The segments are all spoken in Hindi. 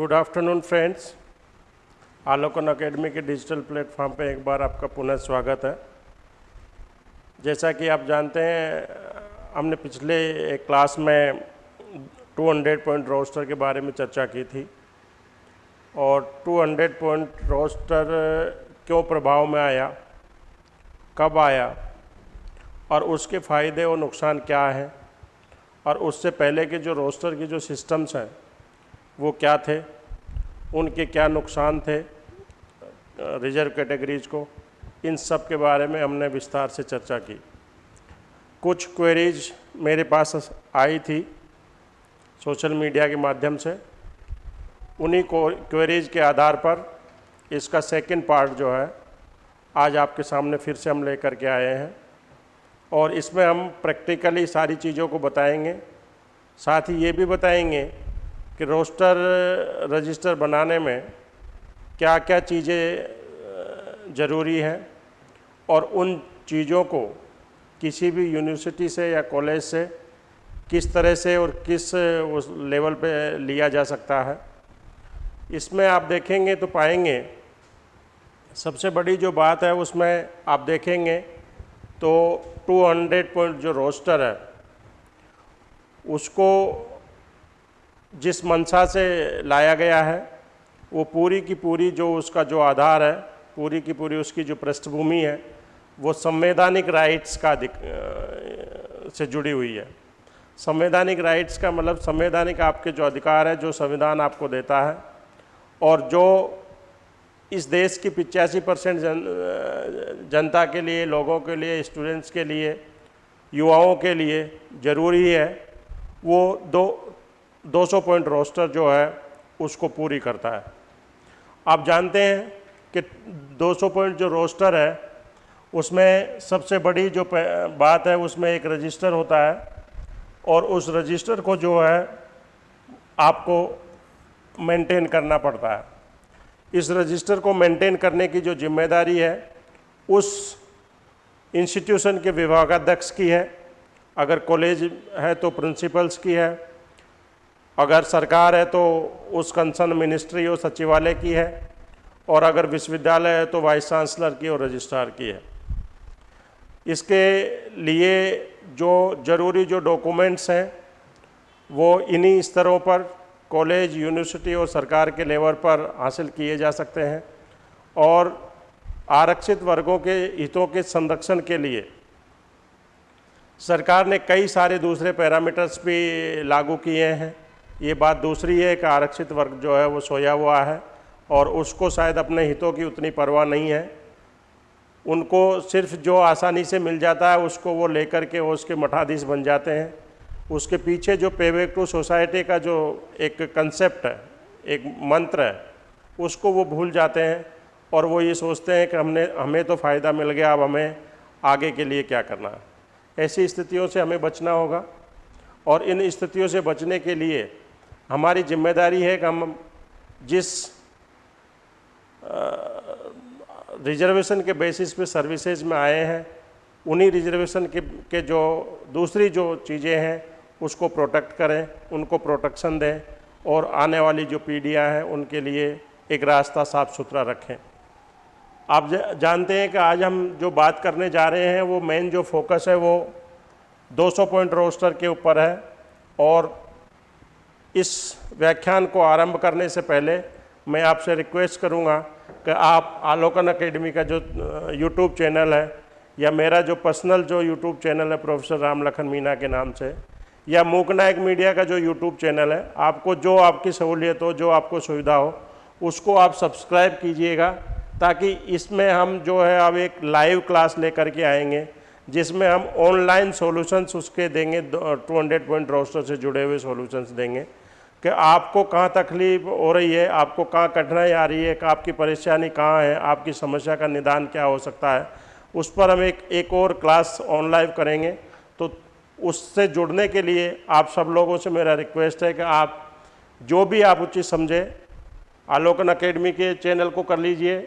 Good afternoon friends Alokan academy के डिजिटल प्लेटफॉर्म पे एक बार आपका पुनः स्वागत है। जैसा कि आप जानते हैं, हमने पिछले एक क्लास में 200 पॉइंट रोस्टर के बारे में चर्चा की थी। और 200 पॉइंट रोस्टर क्यों प्रभाव में आया, कब आया, और उसके फ़ायदे और नुकसान क्या हैं, और उससे पहले के जो रोस्टर की जो सिस्टम्स हैं, वो क्या थे उनके क्या नुकसान थे, रिज़र्व कैटेगरीज को, इन सब के बारे में हमने विस्तार से चर्चा की। कुछ क्वेरीज मेरे पास आई थी सोशल मीडिया के माध्यम से। उन्हीं को क्वेरीज के आधार पर इसका सेकंड पार्ट जो है, आज आपके सामने फिर से हम लेकर के आए हैं। और इसमें हम प्रैक्टिकली सारी चीज़ों को बताएँगे। साथ ही ये भी बताएँगे कि रोस्टर रजिस्टर बनाने में क्या क्या चीज़ें ज़रूरी हैं और उन चीज़ों को किसी भी यूनिवर्सिटी से या कॉलेज से किस तरह से और किस उस लेवल पे लिया जा सकता है। इसमें आप देखेंगे तो पाएँगे, सबसे बड़ी जो बात है उसमें आप देखेंगे तो 200 पॉइंट जो रोस्टर है, उसको जिस मंशा से लाया गया है, वो पूरी की पूरी जो उसका जो आधार है, पूरी की पूरी उसकी जो पृष्ठभूमि है, वो संवैधानिक राइट्स का दिक से जुड़ी हुई है। संवैधानिक राइट्स का मतलब संवैधानिक आपके जो अधिकार है, जो संविधान आपको देता है, और जो इस देश की पिचासी परसेंट जन जनता के लिए, लोगों के लिए स्टूडेंट्स के लिए, युवाओं के लिए ज़रूरी है, वो दो 200 पॉइंट रोस्टर जो है, उसको पूरी करता है। आप जानते हैं कि 200 पॉइंट जो रोस्टर है, उसमें सबसे बड़ी जो बात है, उसमें एक रजिस्टर होता है और उस रजिस्टर को जो है, आपको मेंटेन करना पड़ता है। इस रजिस्टर को मेंटेन करने की जो ज़िम्मेदारी है, उस इंस्टीट्यूशन के विभागाध्यक्ष की है। अगर कॉलेज है तो प्रिंसिपल्स की है अगर सरकार है तो उस कंसर्न मिनिस्ट्री और सचिवालय की है, और अगर विश्वविद्यालय है तो वाइस चांसलर की और रजिस्ट्रार की है। इसके लिए जो ज़रूरी जो डॉक्यूमेंट्स हैं, वो इन्हीं स्तरों पर कॉलेज यूनिवर्सिटी और सरकार के लेवल पर हासिल किए जा सकते हैं, और आरक्षित वर्गों के हितों के संरक्षण के लिए सरकार ने कई सारे दूसरे पैरामीटर्स भी लागू किए हैं। ये बात दूसरी है कि आरक्षित वर्ग जो है, वो सोया हुआ है और उसको शायद अपने हितों की उतनी परवाह नहीं है। उनको सिर्फ़ जो आसानी से मिल जाता है, उसको वो लेकर के वो उसके मठाधीश बन जाते हैं। उसके पीछे जो पेबैक टू सोसाइटी का जो एक कंसेप्ट है, एक मंत्र है, उसको वो भूल जाते हैं और वो ये सोचते हैं कि हमने, हमें तो फ़ायदा मिल गया, अब हमें आगे के लिए क्या करना है। ऐसी स्थितियों से हमें बचना होगा और इन स्थितियों से बचने के लिए हमारी ज़िम्मेदारी है कि हम जिस रिजर्वेशन के बेसिस पे सर्विसेज़ में आए हैं, उन्हीं रिजर्वेशन के के जो दूसरी जो चीज़ें हैं, उसको प्रोटेक्ट करें, उनको प्रोटेक्शन दें और आने वाली जो पीढ़ियाँ हैं, उनके लिए एक रास्ता साफ़ सुथरा रखें। आप जानते हैं कि आज हम जो बात करने जा रहे हैं, वो मेन जो फोकस है, वो 200 पॉइंट रोस्टर के ऊपर है और इस व्याख्यान को आरंभ करने से पहले मैं आपसे रिक्वेस्ट करूँगा कि आप आलोकन अकेडमी का जो यूट्यूब चैनल है, या मेरा जो पर्सनल जो यूट्यूब चैनल है, प्रोफेसर राम लखन मीना के नाम से, या मूकनायक मीडिया का जो यूट्यूब चैनल है, आपको जो आपकी सहूलियत हो, जो आपको सुविधा हो, उसको आप सब्सक्राइब कीजिएगा, ताकि इसमें हम जो है, अब एक लाइव क्लास लेकर के आएँगे, जिसमें हम ऑनलाइन सॉल्यूशंस उसके देंगे 200 पॉइंट रोस्टर से जुड़े हुए सॉल्यूशंस देंगे। कि आपको कहाँ तकलीफ़ हो रही है, आपको कहाँ कठिनाई आ रही है आपकी परेशानी कहाँ है, आपकी समस्या का निदान क्या हो सकता है, उस पर हम एक एक और क्लास ऑनलाइन करेंगे। तो उससे जुड़ने के लिए आप सब लोगों से मेरा रिक्वेस्ट है कि आप जो भी आप उचित समझे, आलोकन अकेडमी के चैनल को कर लीजिए,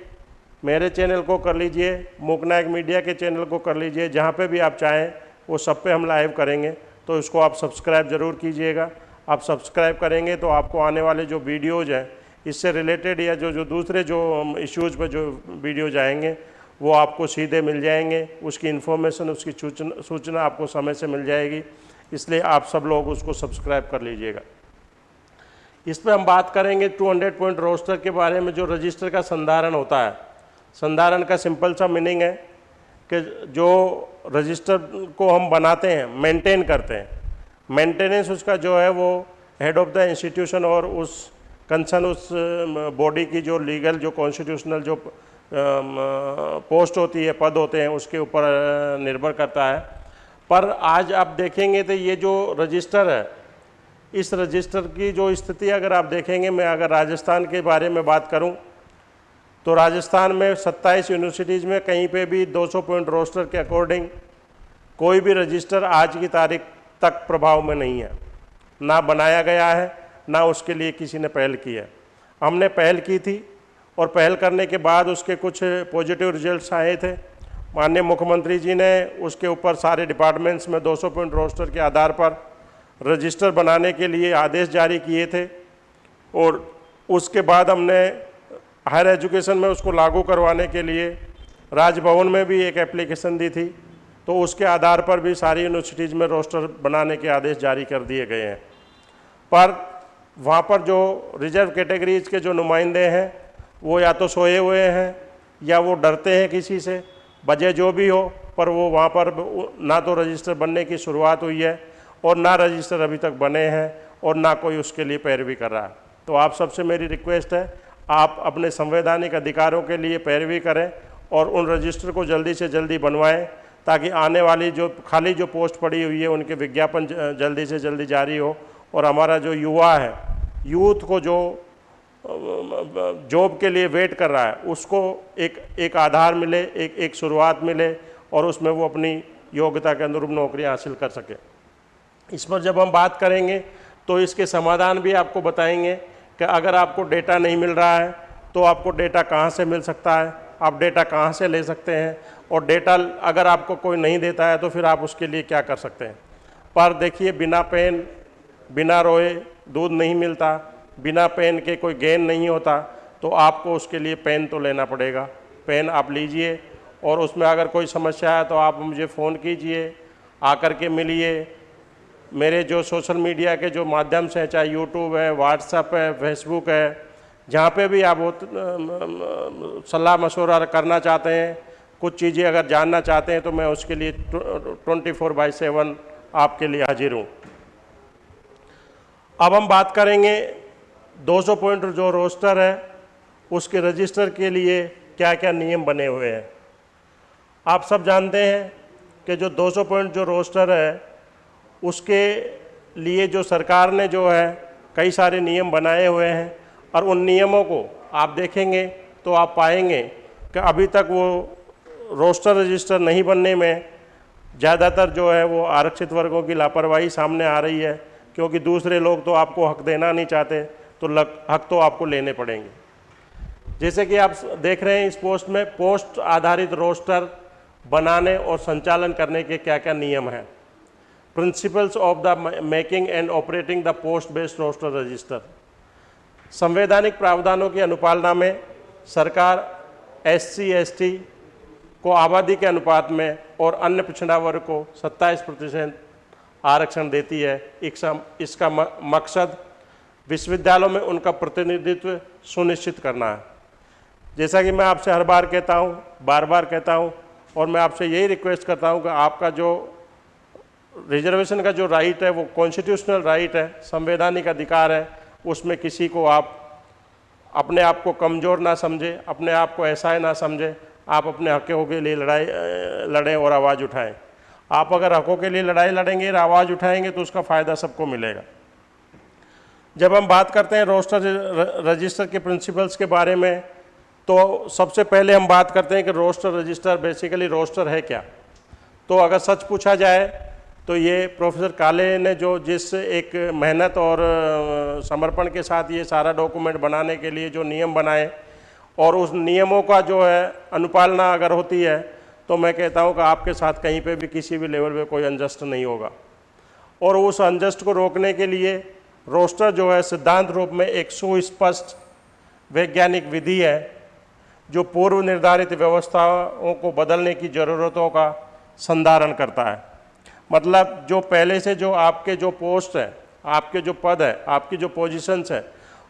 मेरे चैनल को कर लीजिए मुकनायक मीडिया के चैनल को कर लीजिए, जहाँ पे भी आप चाहें, वो सब पे हम लाइव करेंगे। तो इसको आप सब्सक्राइब ज़रूर कीजिएगा। आप सब्सक्राइब करेंगे तो आपको आने वाले जो वीडियोज़ हैं, इससे रिलेटेड या जो जो दूसरे जो इश्यूज़ पर जो वीडियो जाएँगे, वो आपको सीधे मिल जाएँगे। उसकी इन्फॉर्मेशन उसकी सूचना सूचना आपको समय से मिल जाएगी। इसलिए आप सब लोग उसको सब्सक्राइब कर लीजिएगा। इस पर हम बात करेंगे 200 पॉइंट रोस्टर के बारे में, जो रजिस्टर का संधारण होता है। संधारण का सिंपल सा मीनिंग है कि जो रजिस्टर को हम बनाते हैं मेंटेन करते हैं। मेंटेनेंस उसका जो है वो हेड ऑफ़ द इंस्टीट्यूशन और उस कंसर्न उस बॉडी की जो लीगल जो कॉन्स्टिट्यूशनल जो पोस्ट होती है, पद होते हैं, उसके ऊपर निर्भर करता है। पर आज आप देखेंगे तो ये जो रजिस्टर है, इस रजिस्टर की जो स्थिति अगर आप देखेंगे, मैं अगर राजस्थान के बारे में बात करूँ तो राजस्थान में 27 यूनिवर्सिटीज़ में कहीं पे भी 200 पॉइंट रोस्टर के अकॉर्डिंग कोई भी रजिस्टर आज की तारीख तक प्रभाव में नहीं है। ना बनाया गया है, ना उसके लिए किसी ने पहल की है। हमने पहल की थी और पहल करने के बाद उसके कुछ पॉजिटिव रिजल्ट्स आए थे। माननीय मुख्यमंत्री जी ने उसके ऊपर सारे डिपार्टमेंट्स में 200 पॉइंट रोस्टर के आधार पर रजिस्टर बनाने के लिए आदेश जारी किए थे और उसके बाद हमने हायर एजुकेशन में उसको लागू करवाने के लिए राजभवन में भी एक एप्लीकेशन दी थी। तो उसके आधार पर भी सारी यूनिवर्सिटीज़ में रोस्टर बनाने के आदेश जारी कर दिए गए हैं। पर वहाँ पर जो रिज़र्व कैटेगरीज के जो नुमाइंदे हैं, वो या तो सोए हुए हैं, या वो डरते हैं किसी से वजह जो भी हो, पर वो वहाँ पर ना तो रजिस्टर बनने की शुरुआत हुई है, और ना रजिस्टर अभी तक बने हैं, और ना कोई उसके लिए पैरवी कर रहा। है तो आप सबसे मेरी रिक्वेस्ट है, आप अपने संवैधानिक अधिकारों के लिए पैरवी करें, और उन रजिस्टर को जल्दी से जल्दी बनवाएँ ताकि आने वाली जो, खाली जो पोस्ट पड़ी हुई है, उनके विज्ञापन जल्दी से जल्दी जारी हो। और हमारा जो युवा है, यूथ को जो, जॉब के लिए वेट कर रहा है, उसको एक एक आधार मिले, एक एक शुरुआत मिले, और उसमें वो अपनी योग्यता के अनुरूप नौकरी हासिल कर सके। इस पर जब हम बात करेंगे तो इसके समाधान भी आपको बताएँगे कि अगर आपको डेटा नहीं मिल रहा है तो आपको डेटा कहाँ से मिल सकता है? आप डेटा कहाँ से ले सकते हैं? और डेटा अगर आपको कोई नहीं देता है तो फिर आप उसके लिए क्या कर सकते हैं? पर देखिए, बिना पेन, बिना रोए दूध नहीं मिलता, बिना पेन के कोई गेन नहीं होता तो आपको उसके लिए पेन तो लेना पड़ेगा। पेन आप लीजिए और उसमें अगर कोई समस्या है तो आप मुझे फ़ोन कीजिए, आकर के मिलिए। मेरे जो सोशल मीडिया के जो माध्यम से चाहे यूट्यूब है व्हाट्सअप है, फेसबुक है, जहाँ पे भी आप सलाह मशवरा करना चाहते हैं कुछ चीज़ें अगर जानना चाहते हैं तो मैं उसके लिए ट्वेंटी फोर बाई सेवन आपके लिए हाजिर हूँ। अब हम बात करेंगे 200 पॉइंट जो रोस्टर है, उसके रजिस्टर के लिए क्या क्या नियम बने हुए हैं। आप सब जानते हैं कि जो 200 पॉइंट जो रोस्टर है, उसके लिए जो सरकार ने जो है कई सारे नियम बनाए हुए हैं और उन नियमों को आप देखेंगे तो आप पाएँगे कि अभी तक वो रोस्टर रजिस्टर नहीं बनने में ज़्यादातर जो है वो आरक्षित वर्गों की लापरवाही सामने आ रही है, क्योंकि दूसरे लोग तो आपको हक देना नहीं चाहते तो लग, हक तो आपको लेने पड़ेंगे। जैसे कि आप देख रहे हैं इस पोस्ट में, पोस्ट आधारित रोस्टर बनाने और संचालन करने के क्या क्या नियम हैं। Principles of the making and operating the post based roster register संवैधानिक प्रावधानों की अनुपालना में सरकार एस सी को आबादी के अनुपात में और अन्य पिछड़ा वर्ग को 27 प्रतिशत आरक्षण देती है। इसका मकसद विश्वविद्यालयों में उनका प्रतिनिधित्व सुनिश्चित करना है। जैसा कि मैं आपसे हर बार कहता हूँ, बार बार कहता हूँ, और मैं आपसे यही रिक्वेस्ट करता हूँ कि आपका जो रिजर्वेशन का जो राइट है, वो कॉन्स्टिट्यूशनल राइट है, संवैधानिक अधिकार है, उसमें किसी को आप अपने आप को कमज़ोर ना समझे, अपने आप को ऐसा ना समझे आप अपने हकों के लिए लड़ाई लड़ें और आवाज़ उठाएँ। आप अगर हकों के लिए लड़ाई लड़ेंगे और आवाज़ उठाएँगे तो उसका फ़ायदा सबको मिलेगा। जब हम बात करते हैं रोस्टर रजिस्टर के प्रिंसिपल्स के बारे में तो सबसे पहले हम बात करते हैं कि रोस्टर रजिस्टर बेसिकली रोस्टर है क्या। तो अगर सच पूछा जाए तो ये प्रोफेसर काले ने जो जिस एक मेहनत और समर्पण के साथ ये सारा डॉक्यूमेंट बनाने के लिए जो नियम बनाए और उस नियमों का जो है अनुपालना अगर होती है तो मैं कहता हूँ कि आपके साथ कहीं पे भी किसी भी लेवल पे कोई अनजस्ट नहीं होगा। और उस अनजस्ट को रोकने के लिए रोस्टर जो है सिद्धांत रूप में एक सुस्पष्ट वैज्ञानिक विधि है, जो पूर्व निर्धारित व्यवस्थाओं को बदलने की ज़रूरतों का संधारण करता है। मतलब जो पहले से जो आपके जो पोस्ट है, आपके जो पद है, आपकी जो पोजीशंस है,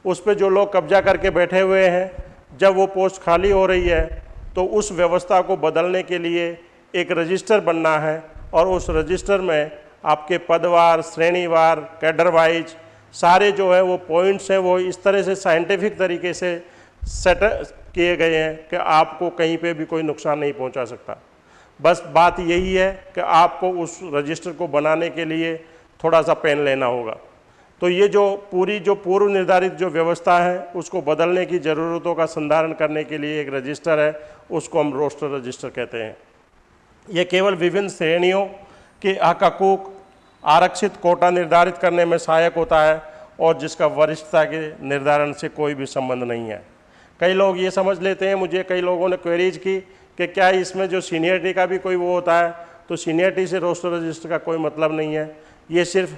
उस पर जो लोग कब्जा करके बैठे हुए हैं जब वो पोस्ट खाली हो रही है तो उस व्यवस्था को बदलने के लिए एक रजिस्टर बनना है और उस रजिस्टर में आपके पदवार, श्रेणीवार कैडर वाइज सारे जो है वो पॉइंट्स हैं, वो इस तरह से साइंटिफिक तरीके से सेट किए गए हैं कि आपको कहीं पे भी कोई नुकसान नहीं पहुँचा सकता। बस बात यही है कि आपको उस रजिस्टर को बनाने के लिए थोड़ा सा पेन लेना होगा। तो ये जो पूरी, जो पूर्व निर्धारित जो व्यवस्था है, उसको बदलने की ज़रूरतों का संधारण करने के लिए एक रजिस्टर है, उसको हम रोस्टर रजिस्टर कहते हैं। ये केवल विभिन्न श्रेणियों के हक हकूक आरक्षित कोटा निर्धारित करने में सहायक होता है और जिसका वरिष्ठता के निर्धारण से कोई भी संबंध नहीं है। कई लोग ये समझ लेते हैं, मुझे कई लोगों ने क्वेरीज की कि क्या इसमें जो सीनियरिटी का भी कोई वो होता है तो सीनियरिटी से रोस्टर रजिस्टर का कोई मतलब नहीं है। ये सिर्फ़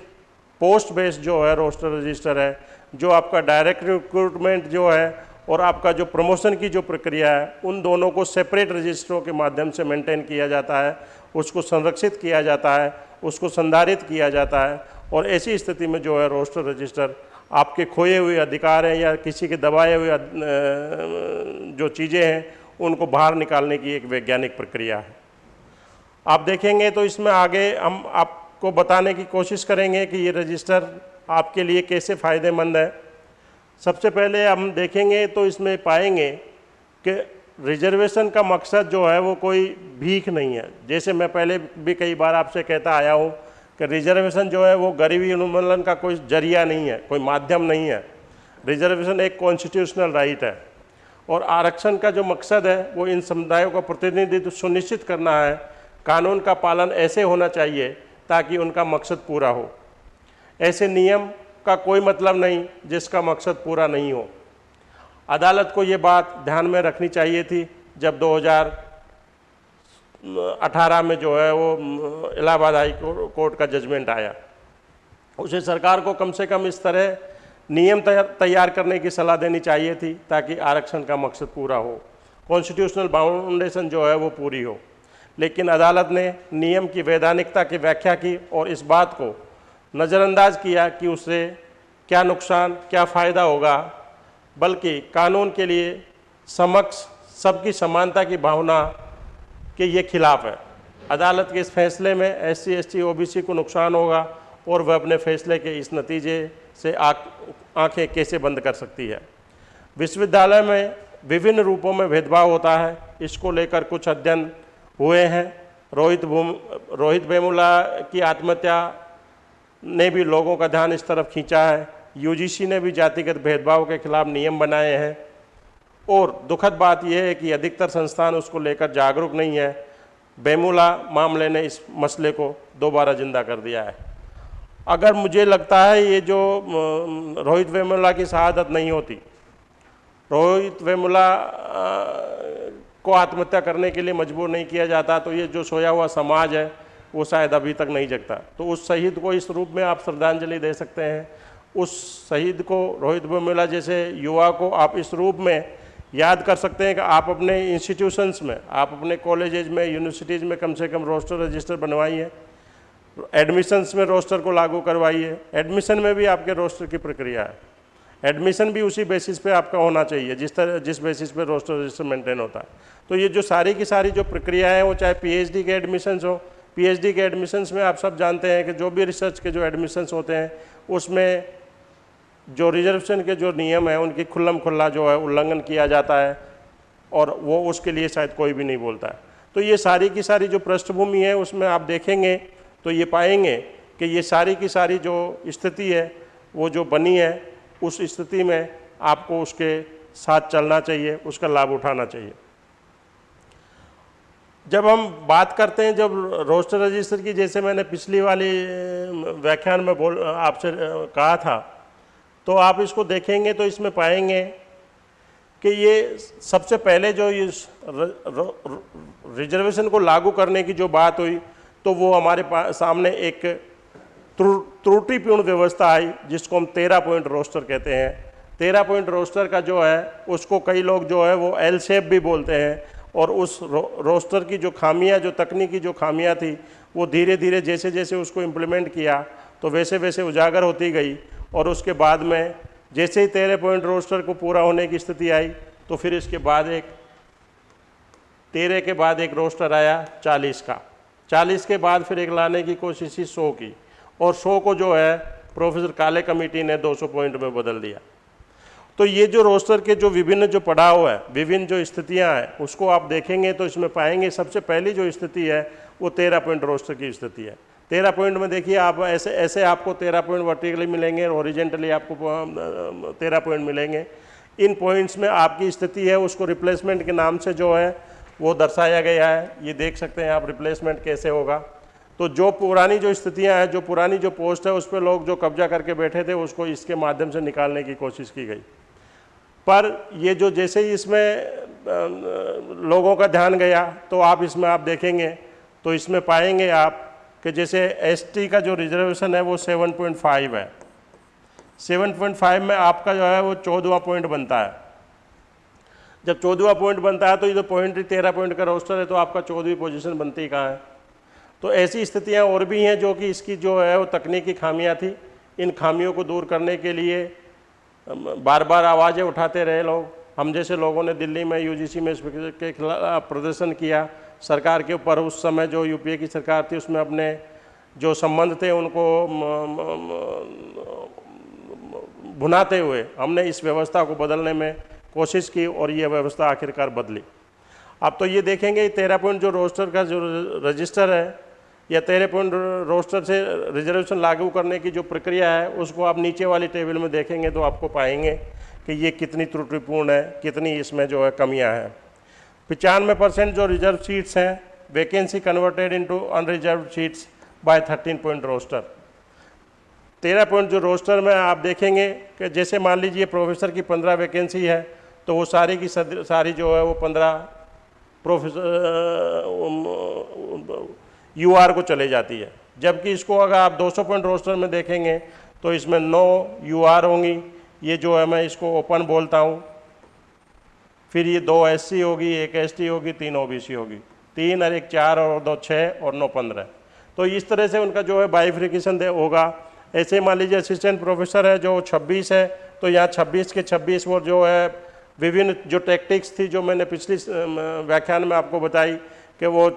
पोस्ट बेस्ड जो है, रोस्टर रजिस्टर है, जो आपका डायरेक्ट रिक्रूटमेंट जो है और आपका जो प्रमोशन की जो प्रक्रिया है, उन दोनों को सेपरेट रजिस्टरों के माध्यम से मेंटेन किया जाता है, उसको संरक्षित किया जाता है, उसको संधारित किया जाता है और ऐसी स्थिति में जो है, रोस्टर रजिस्टर आपके खोए हुए अधिकार हैं या किसी के दबाए हुए जो चीज़ें हैं, उनको बाहर निकालने की एक वैज्ञानिक प्रक्रिया है। आप देखेंगे तो इसमें आगे हम, आप को बताने की कोशिश करेंगे कि ये रजिस्टर आपके लिए कैसे फ़ायदेमंद है। सबसे पहले हम देखेंगे तो इसमें पाएँगे कि रिजर्वेशन का मकसद जो है वो कोई भीख नहीं है। जैसे मैं पहले भी कई बार आपसे कहता आया हूँ कि रिजर्वेशन जो है वो गरीबी उन्मूलन का कोई ज़रिया नहीं है, कोई माध्यम नहीं है। रिजर्वेशन एक कॉन्स्टिट्यूशनल राइट है और आरक्षण का जो मकसद है वो इन समुदायों का प्रतिनिधित्व सुनिश्चित करना है। कानून का पालन ऐसे होना चाहिए ताकि उनका मकसद पूरा हो। ऐसे नियम का कोई मतलब नहीं जिसका मकसद पूरा नहीं हो। अदालत को ये बात ध्यान में रखनी चाहिए थी जब 2018 में जो है वो इलाहाबाद हाई कोर्ट का जजमेंट आया। उसे सरकार को कम से कम इस तरह नियम तैयार करने की सलाह देनी चाहिए थी ताकि आरक्षण का मकसद पूरा हो। कॉन्स्टिट्यूशनल बाउंडेशन जो है वो पूरी हो। लेकिन अदालत ने नियम की, वैधानिकता की व्याख्या की और इस बात को नज़रअंदाज किया कि उससे क्या नुकसान, क्या फ़ायदा होगा, बल्कि कानून के लिए समक्ष सबकी समानता की भावना के ये खिलाफ है। अदालत के इस फैसले में S C S O B C को नुकसान होगा और वह अपने फैसले के इस नतीजे से आँखें कैसे बंद कर सकती है। विश्वविद्यालय में विभिन्न रूपों में भेदभाव होता है। इसको लेकर कुछ अध्ययन हुए हैं। रोहित भूम, रोहित वेमुला की आत्महत्या ने भी लोगों का ध्यान इस तरफ़ खींचा है। यूजीसी ने भी जातिगत भेदभाव के खिलाफ नियम बनाए हैं। और दुखद बात यह है कि अधिकतर संस्थान उसको लेकर जागरूक नहीं है। बेमुला मामले ने इस मसले को दोबारा ज़िंदा कर दिया है। अगर मुझे लगता है ये जो रोहित वेमुला की शहादत नहीं होती, रोहित वेमुला को आत्महत्या करने के लिए मजबूर नहीं किया जाता तो ये जो सोया हुआ समाज है, वो शायद अभी तक नहीं जगता। तो उस शहीद को इस रूप में आप श्रद्धांजलि दे सकते हैं। उस शहीद को रोहित बोमिला जैसे युवा को आप इस रूप में याद कर सकते हैं कि आप अपने इंस्टीट्यूशंस में, आप अपने कॉलेजेज में यूनिवर्सिटीज़ में कम से कम रोस्टर रजिस्टर बनवाइए एडमिशन्स में रोस्टर को लागू करवाइए एडमिशन में भी आपके रोस्टर की प्रक्रिया है। एडमिशन भी उसी बेसिस पे आपका होना चाहिए, जिस तरह, जिस बेसिस पे रोस्टर रजिस्टर मेंटेन होता है। तो ये जो सारी की सारी जो प्रक्रिया है, वो चाहे पीएचडी के एडमिशन्स हो पीएचडी के एडमिशन्स में आप सब जानते हैं कि जो भी रिसर्च के जो एडमिशन्स होते हैं, उसमें जो रिजर्वेशन के जो नियम हैं, उनकी खुल्लम खुल्ला जो है, उल्लंघन किया जाता है, और वो उसके लिए शायद कोई भी नहीं बोलता है। तो ये सारी की सारी जो पृष्ठभूमि है, उसमें आप देखेंगे तो ये पाएँगे कि ये सारी की सारी जो स्थिति है, वो जो बनी है उस स्थिति में आपको उसके साथ चलना चाहिए, उसका लाभ उठाना चाहिए। जब हम बात करते हैं, जब रोस्टर रजिस्टर की, जैसे मैंने पिछली वाली व्याख्यान में बोल, आपसे कहा था तो आप इसको देखेंगे तो इसमें पाएँगे कि ये सबसे पहले जो इस रिजर्वेशन को लागू करने की जो बात हुई तो वो हमारे सामने एक त्रुटिपूर्ण व्यवस्था आई जिसको हम तेरह पॉइंट रोस्टर कहते हैं। तेरह पॉइंट रोस्टर का जो है उसको कई लोग जो है वो एल शेप भी बोलते हैं। और उस रो, रोस्टर की जो खामियाँ जो तकनीकी जो खामियाँ थी वो धीरे धीरे जैसे जैसे उसको इम्प्लीमेंट किया तो वैसे वैसे उजागर होती गई। और उसके बाद में जैसे ही तेरह पॉइंट रोस्टर को पूरा होने की स्थिति आई तो फिर इसके बाद एक तेरह के बाद एक रोस्टर आया चालीस का। चालीस के बाद फिर एक लाने की कोशिश की सौ की। और सौ को जो है, प्रोफेसर काले कमेटी ने 200 पॉइंट में बदल दिया। तो ये जो रोस्टर के जो विभिन्न जो पड़ाव है, विभिन्न जो स्थितियाँ हैं, उसको आप देखेंगे तो इसमें पाएँगे सबसे पहली जो स्थिति है, वो तेरह पॉइंट रोस्टर की स्थिति है। तेरह पॉइंट में देखिए, आप ऐसे ऐसे आपको तेरह पॉइंट वर्टिकली मिलेंगे ओरिजेंटली आपको तेरह पॉइंट मिलेंगे। इन पॉइंट्स में आपकी स्थिति है, उसको रिप्लेसमेंट के नाम से जो है, वो दर्शाया गया है। ये देख सकते हैं आप रिप्लेसमेंट कैसे होगा। तो जो पुरानी जो स्थितियाँ हैं, जो पुरानी जो पोस्ट है, उस पर लोग जो कब्जा करके बैठे थे, उसको इसके माध्यम से निकालने की कोशिश की गई। पर ये जो जैसे ही इसमें लोगों का ध्यान गया तो आप इसमें आप देखेंगे तो इसमें पाएँगे आप कि जैसे एसटी का जो रिजर्वेशन है, वो 7.5 है। 7.5 में आपका जो है, वो चौदहवा पॉइंट बनता है। जब चौदहवा पॉइंट बनता है तो ये जो पॉइंट तेरह पॉइंट का रोस्टर है तो आपका चौदहवीं पोजीशन बनती कहाँ है? तो ऐसी स्थितियाँ और भी हैं जो कि इसकी जो है वो तकनीकी खामियाँ थी। इन खामियों को दूर करने के लिए बार बार आवाज़ें उठाते रहे लोग। हम जैसे लोगों ने दिल्ली में यूजीसी में के खिलाफ प्रदर्शन किया। सरकार के ऊपर उस समय जो यूपीए की सरकार थी, उसमें अपने जो संबंध थे, उनको भुनाते हुए हमने इस व्यवस्था को बदलने में कोशिश की और ये व्यवस्था आखिरकार बदली। अब तो ये देखेंगे, तेरह पॉइंट जो रोस्टर का जो रजिस्टर है या तेरह पॉइंट रोस्टर से रिजर्वेशन लागू करने की जो प्रक्रिया है, उसको आप नीचे वाली टेबल में देखेंगे तो आपको पाएँगे कि ये कितनी त्रुटिपूर्ण है, कितनी इसमें जो है कमियाँ हैं। पचानवे परसेंट जो रिज़र्व सीट्स हैं, vacancy converted into unreserve seats by thirteen point roster. तेरह पॉइंट जो रोस्टर में आप देखेंगे कि जैसे मान लीजिए प्रोफेसर की पंद्रह वैकेंसी है तो वो सारी की सारी जो है वो पंद्रह प्रोफेसर यूआर को चले जाती है। जबकि इसको अगर आप 200 पॉइंट रोस्टर में देखेंगे तो इसमें नौ यूआर होंगी। ये जो है, मैं इसको ओपन बोलता हूँ। फिर ये दो एससी होगी, एक एसटी होगी, तीन ओबीसी होगी। तीन और एक चार और दो छः और नौ पंद्रह। तो इस तरह से उनका जो है बाइफ्रिकेशन दे होगा। ऐसे मान लीजिए असिस्टेंट प्रोफेसर है जो 26 है तो यहाँ 26 के 26 वो जो है, विभिन्न जो टेक्टिक्स थी जो मैंने पिछली व्याख्यान में आपको बताई कि वो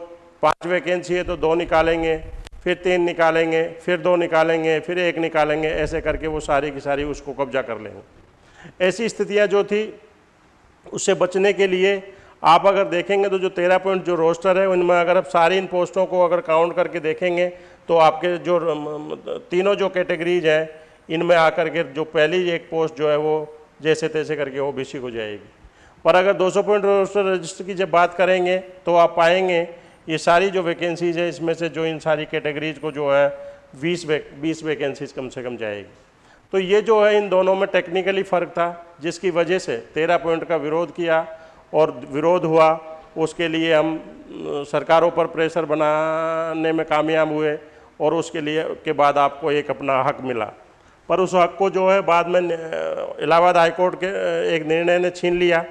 पाँच वैकेंसी है तो दो निकालेंगे, फिर तीन निकालेंगे, फिर दो निकालेंगे, फिर एक निकालेंगे, ऐसे करके वो सारी की सारी उसको कब्जा कर लेंगे। ऐसी स्थितियाँ जो थी, उससे बचने के लिए आप अगर देखेंगे तो जो तेरह पॉइंट जो रोस्टर है, उनमें अगर आप सारी इन पोस्टों को अगर काउंट करके देखेंगे तो आपके जो तीनों जो कैटेगरीज हैं, इनमें आकर के जो पहली एक पोस्ट जो है वो जैसे तैसे करके ओ बी सी हो जाएगी। पर अगर 200 पॉइंट रोस्टर रजिस्टर की जब बात करेंगे तो आप पाएँगे ये सारी जो वैकेंसीज है, इसमें से जो इन सारी कैटेगरीज को जो है, बीस वे बीस वैकेंसीज कम से कम जाएगी। तो ये जो है, इन दोनों में टेक्निकली फ़र्क था, जिसकी वजह से तेरह पॉइंट का विरोध किया और विरोध हुआ। उसके लिए हम, सरकारों पर प्रेशर बनाने में कामयाब हुए और उसके लिए, के बाद आपको एक अपना हक मिला। पर उस हक को जो है, बाद में इलाहाबाद हाईकोर्ट के एक निर्णय ने छीन लिया।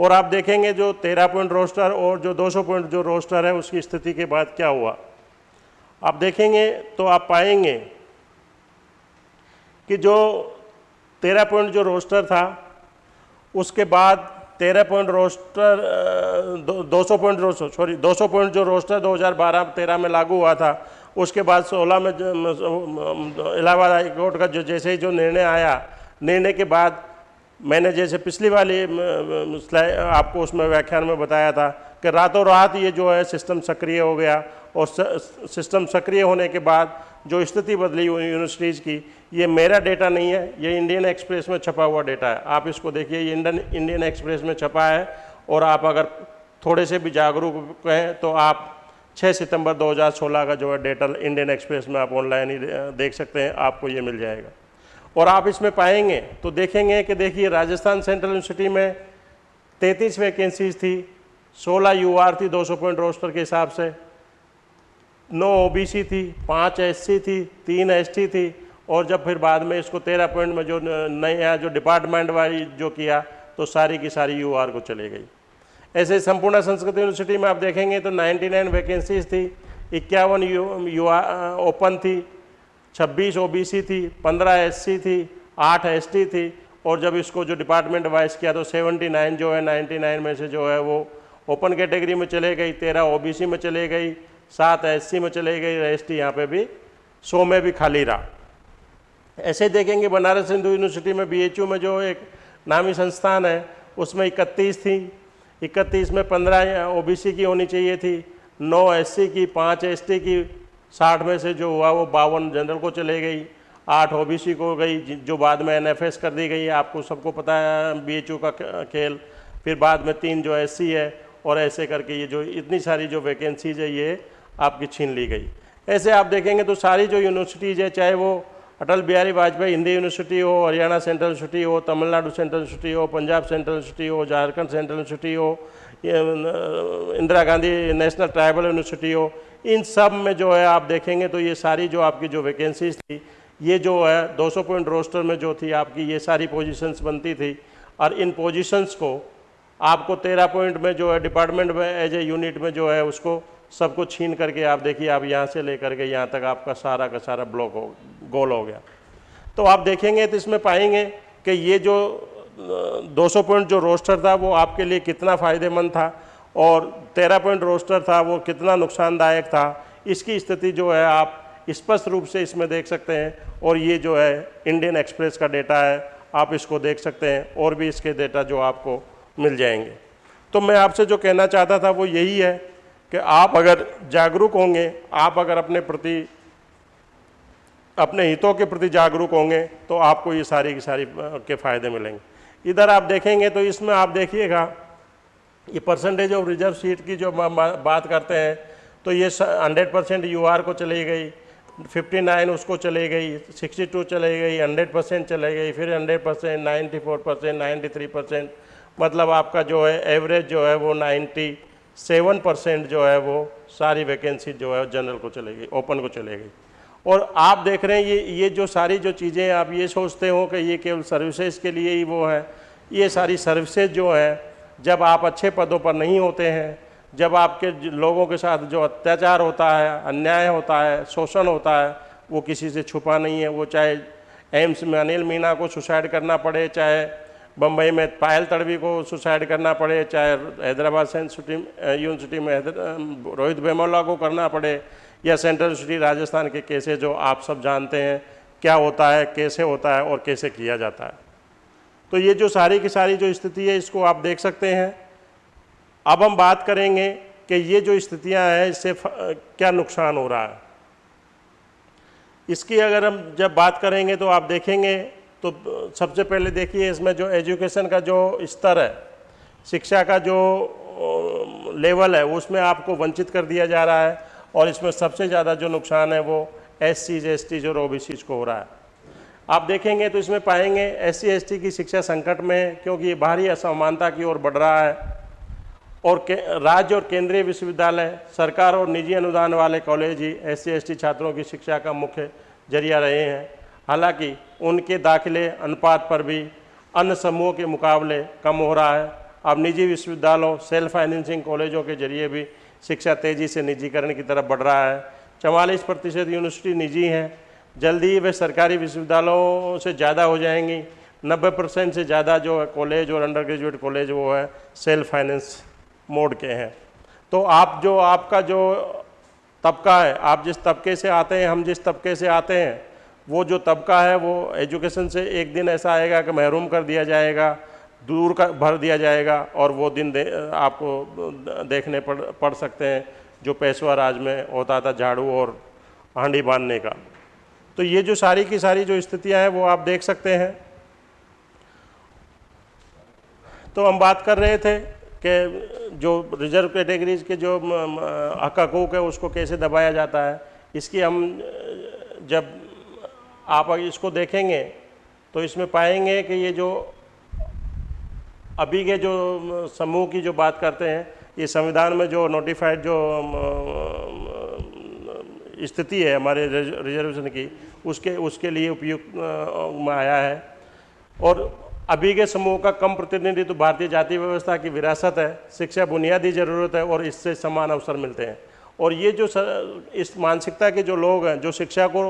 और आप देखेंगे जो तेरह पॉइंट रोस्टर और जो 200 पॉइंट जो रोस्टर है, उसकी स्थिति के बाद क्या हुआ? आप देखेंगे तो आप पाएँगे कि जो तेरह पॉइंट जो रोस्टर था, उसके बाद तेरह पॉइंट रोस्टर, दो सौ पॉइंट रोस्टर, सॉरी, दो सौ पॉइंट जो रोस्टर 2012-13 में लागू हुआ था, उसके बाद 16 में, इलाहाबाद हाईकोर्ट का जो जैसे ही जो निर्णय आया, निर्णय के बाद मैंने जैसे पिछली वाली आपको उसमें व्याख्यान में बताया था कि रातों रात ये जो है सिस्टम सक्रिय हो गया और सिस्टम सक्रिय होने के बाद जो स्थिति बदली यूनिवर्सिटीज़ की, ये मेरा डेटा नहीं है, ये इंडियन एक्सप्रेस में छपा हुआ डेटा है। आप इसको देखिए, ये इंडियन इंडियन एक्सप्रेस में छपा है और आप अगर थोड़े से भी जागरूक हैं तो आप 6 सितंबर 2016 का जो है डेटा इंडियन एक्सप्रेस में आप ऑनलाइन ही देख सकते हैं, आपको ये मिल जाएगा। और आप इसमें पाएँगे तो देखेंगे कि देखिए, राजस्थान सेंट्रल यूनिवर्सिटी में तैंतीस वैकेंसीज थी 16 यूआर थी 200 पॉइंट रोस्टर के हिसाब से, नौ ओबीसी थी, पाँच एससी थी, तीन एसटी थी, और जब फिर बाद में इसको तेरह पॉइंट में जो नया जो डिपार्टमेंट वाली जो किया तो सारी की सारी यूआर को चले गई। ऐसे संपूर्ण संस्कृत यूनिवर्सिटी में आप देखेंगे तो 99 वैकेंसीज थी, इक्यावन यू ओपन थी 26 ओबीसी थी 15 एससी थी 8 एसटी थी और जब इसको जो डिपार्टमेंट वाइज किया तो 79 जो है 99 में से जो है वो ओपन कैटेगरी में चले गई, तेरह ओबीसी में चले गई, सात एससी में चले गई एस टी यहाँ पर भी सौ में भी खाली रहा। ऐसे देखेंगे बनारस हिंदू यूनिवर्सिटी में बीएचयू में जो एक नामी संस्थान है, उसमें इकतीस थी। इकतीस में पंद्रह ओबीसी की होनी चाहिए थी, नौ एससी की, पाँच एसटी की साठ में से जो हुआ वो बावन जनरल को चले गई, आठ ओबीसी को गई, जो बाद में एनएफएस कर दी गई, आपको सबको पता है बीएचयू का खेल। फिर बाद में तीन जो एससी है, और ऐसे करके ये जो इतनी सारी जो वैकेंसीज है, ये आपकी छीन ली गई। ऐसे आप देखेंगे तो सारी जो यूनिवर्सिटीज़ है, चाहे वो अटल बिहारी वाजपेयी हिंदी यूनिवर्सिटी हो हरियाणा सेंट्रल यूनिवर्सिटी हो तमिलनाडु सेंट्रल यूनिवर्सिटी हो पंजाब सेंट्रल यूनिवर्सिटी हो झारखंड सेंट्रल यूनिवर्सिटी हो Indira Gandhi national tribal university हो इन सब में जो है आप देखेंगे तो ये सारी जो आपकी जो वैकेंसीज थी, ये जो है 200 पॉइंट रोस्टर में जो थी आपकी, ये सारी पोजीशंस बनती थी। और इन पोजीशंस को आपको 13 पॉइंट में जो है डिपार्टमेंट में एज ए यूनिट में जो है उसको सबको छीन करके आप देखिए, आप यहाँ से लेकर के यहाँ तक आपका सारा का सारा ब्लॉक हो गोल हो गया। तो आप देखेंगे तो इसमें पाएँगे कि ये जो 200 पॉइंट जो रोस्टर था, वो आपके लिए कितना फ़ायदेमंद था और 13 पॉइंट रोस्टर था, वो कितना नुकसानदायक था। इसकी स्थिति जो है, आप स्पष्ट रूप से इसमें देख सकते हैं और ये जो है इंडियन एक्सप्रेस का डेटा है, आप इसको देख सकते हैं और भी इसके डेटा जो आपको मिल जाएँगे। तो मैं आपसे जो कहना चाहता था, वो यही है कि आप अगर जागरूक होंगे, आप अगर अपने प्रति अपने हितों के प्रति जागरूक होंगे तो आपको ये सारी की सारी के फ़ायदे मिलेंगे। इधर आप देखेंगे तो इसमें आप देखिएगा, ये परसेंटेज ऑफ़ रिज़र्व सीट की जो बात करते हैं तो ये हंड्रेड परसेंट यूआर को चली गई 59 उसको चली गई 62 चली गई 100 परसेंट चले गई, फिर 100 percent ninety percent ninety percent मतलब आपका जो है एवरेज जो है वो 90 सेवन परसेंट जो है वो सारी वैकेंसी जो है जनरल को चले गई ओपन को चले गई। और आप देख रहे हैं, ये ये जो सारी जो चीज़ें आप ये सोचते हो कि ये केवल सर्विसेज़ के लिए ही वो है। ये सारी सर्विसेज़ जो है, जब आप अच्छे पदों पर नहीं होते हैं, जब आपके लोगों के साथ जो अत्याचार होता है, अन्याय होता है, शोषण होता है, वो किसी से छुपा नहीं है। वो चाहे एम्स में अनिल मीणा को सुसाइड करना पड़े, चाहे बम्बई में पायल तड़वी को सुसाइड करना पड़े, चाहे हैदराबाद यूनिवर्सिटी में रोहित बेमोला को करना पड़े या सेंट्रल यूनिवर्सिटी राजस्थान के कैसे जो आप सब जानते हैं, क्या होता है, कैसे होता है और कैसे किया जाता है। तो ये जो सारी की सारी जो स्थिति है, इसको आप देख सकते हैं। अब हम बात करेंगे कि ये जो स्थितियाँ हैं, इससे क्या नुकसान हो रहा है। इसकी अगर हम जब बात करेंगे तो आप देखेंगे तो सबसे पहले देखिए इसमें जो एजुकेशन का जो स्तर है, शिक्षा का जो लेवल है, उसमें आपको वंचित कर दिया जा रहा है। और इसमें सबसे ज़्यादा जो नुकसान है वो एस सीज एस टीज और ओ बी सीज को हो रहा है। आप देखेंगे तो इसमें पाएँगे एस सी एस टी की शिक्षा संकट में, क्योंकि ये बाहरी असमानता की ओर बढ़ रहा है और राज्य और केंद्रीय विश्वविद्यालय, सरकार और निजी अनुदान वाले कॉलेज ही एस सी एस टी छात्रों की शिक्षा का मुख्य ज़रिया रहे हैं। हालाँकि उनके दाखिले अनुपात पर भी अन्य समूहों के मुकाबले कम हो रहा है। अब निजी विश्वविद्यालयों, सेल्फ फाइनेंसिंग कॉलेजों के ज़रिए भी शिक्षा तेज़ी से निजीकरण की तरफ़ बढ़ रहा है। चवालीस प्रतिशत यूनिवर्सिटी निजी हैं। जल्दी ही वे सरकारी विश्वविद्यालयों से ज़्यादा हो जाएँगी। नब्बे परसेंट से ज़्यादा जो है कॉलेज और अंडर ग्रेजुएट कॉलेज वो है सेल्फ फाइनेंस मोड के हैं। तो आप जो आपका जो तबका है, आप जिस तबके से आते हैं, हम जिस तबके से आते हैं, वो जो तबका है वो एजुकेशन से एक दिन ऐसा आएगा कि महरूम कर दिया जाएगा। दूर का भर दिया जाएगा और वो दिन दे, आपको देखने पड़ पड़ सकते हैं जो पेशवा राज में होता था झाड़ू और हांडी बांधने का। तो ये जो सारी की सारी जो स्थितियाँ हैं वो आप देख सकते हैं। तो हम बात कर रहे थे कि जो रिज़र्व कैटेगरीज के जो हक हकूक है उसको कैसे दबाया जाता है। इसकी हम जब आप इसको देखेंगे तो इसमें पाएँगे कि ये जो अभी के जो समूह की जो बात करते हैं ये संविधान में जो नोटिफाइड जो स्थिति है हमारे रिजर्वेशन की उसके उसके लिए उपयुक्त में आया है। और अभी के समूह का कम प्रतिनिधित्व भारतीय जाति व्यवस्था की विरासत है शिक्षा बुनियादी ज़रूरत है और इससे समान अवसर मिलते हैं। और ये जो सर, इस मानसिकता के जो लोग हैं जो शिक्षा को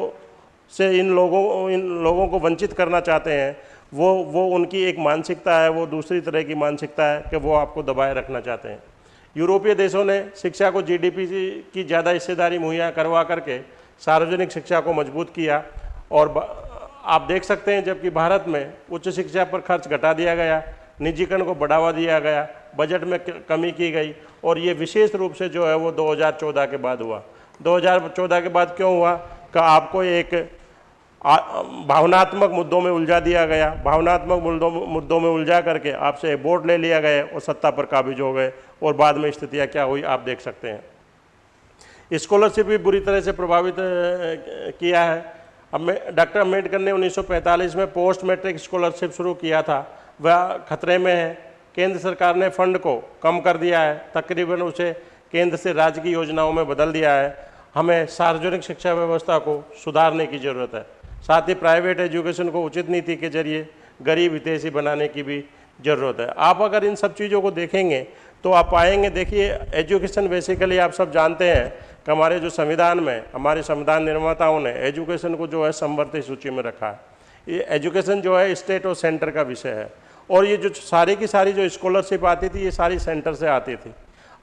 से इन लोगों इन लोगों को वंचित करना चाहते हैं वो वो उनकी एक मानसिकता है, वो दूसरी तरह की मानसिकता है कि वो आपको दबाए रखना चाहते हैं। यूरोपीय देशों ने शिक्षा को जीडीपी की ज़्यादा हिस्सेदारी मुहैया करवा करके सार्वजनिक शिक्षा को मज़बूत किया और आप देख सकते हैं जबकि भारत में उच्च शिक्षा पर खर्च घटा दिया गया, निजीकरण को बढ़ावा दिया गया, बजट में कमी की गई और ये विशेष रूप से जो है वो 2014 के बाद हुआ। 2014 के बाद क्यों हुआ? का आपको एक भावनात्मक मुद्दों में उलझा दिया गया। भावनात्मक मुद्दों में उलझा करके आपसे वोट ले लिया गया और सत्ता पर काबिज हो गए और बाद में स्थितियाँ क्या हुई आप देख सकते हैं। स्कॉलरशिप भी बुरी तरह से प्रभावित किया है। अब डॉक्टर अंबेडकर ने 1945 में पोस्ट मैट्रिक स्कॉलरशिप शुरू किया था। वह खतरे में है। केंद्र सरकार ने फंड को कम कर दिया है। तकरीबन उसे केंद्र से राज्य की योजनाओं में बदल दिया है। हमें सार्वजनिक शिक्षा व्यवस्था को सुधारने की ज़रूरत है। साथ ही प्राइवेट एजुकेशन को उचित नीति के ज़रिए गरीब हितेशी बनाने की भी ज़रूरत है। आप अगर इन सब चीज़ों को देखेंगे तो आप पाएँगे देखिए एजुकेशन बेसिकली आप सब जानते हैं कि हमारे जो संविधान में, हमारे संविधान निर्माताओं ने एजुकेशन को जो है संवर्ती सूची में रखा। है ये एजुकेशन जो है स्टेट और सेंटर का विषय है। और ये जो सारी की सारी जो स्कॉलरशिप आती थी, ये सारी सेंटर से आती थी।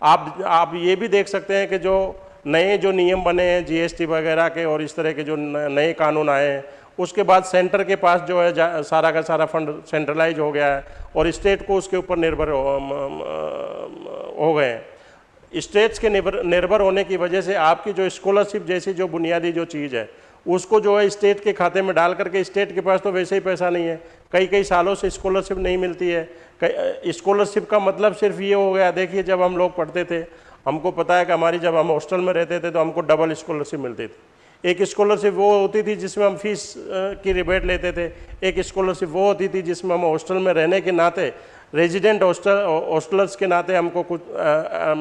आप आप ये भी देख सकते हैं कि जो नए जो नियम बने हैं जीएसटी वगैरह के और इस तरह के जो नए कानून आए हैं उसके बाद सेंटर के पास जो है सारा का सारा फंड सेंट्रलाइज हो गया है और स्टेट को उसके ऊपर निर्भर हो, हो गए हैं। स्टेट्स के निर्भर निर्भर होने की वजह से आपकी जो स्कॉलरशिप जैसी जो बुनियादी जो चीज़ है उसको जो है स्टेट के खाते में डाल करके स्टेट के पास तो वैसे ही पैसा नहीं है। कई कई सालों से स्कॉलरशिप नहीं मिलती है। स्कॉलरशिप का मतलब सिर्फ़ ये हो गया देखिए जब हम लोग पढ़ते थे हमको पता है कि हमारी जब हम हॉस्टल में रहते थे तो हमको डबल स्कॉलरशिप मिलती थी। एक स्कॉलरशिप वो होती थी जिसमें हम फ़ीस की रिबेट लेते थे। एक स्कॉलरशिप वो होती थी जिसमें हम हॉस्टल में रहने के नाते रेजिडेंट हॉस्टल हॉस्टलर्स के नाते हमको कुछ आ, आ,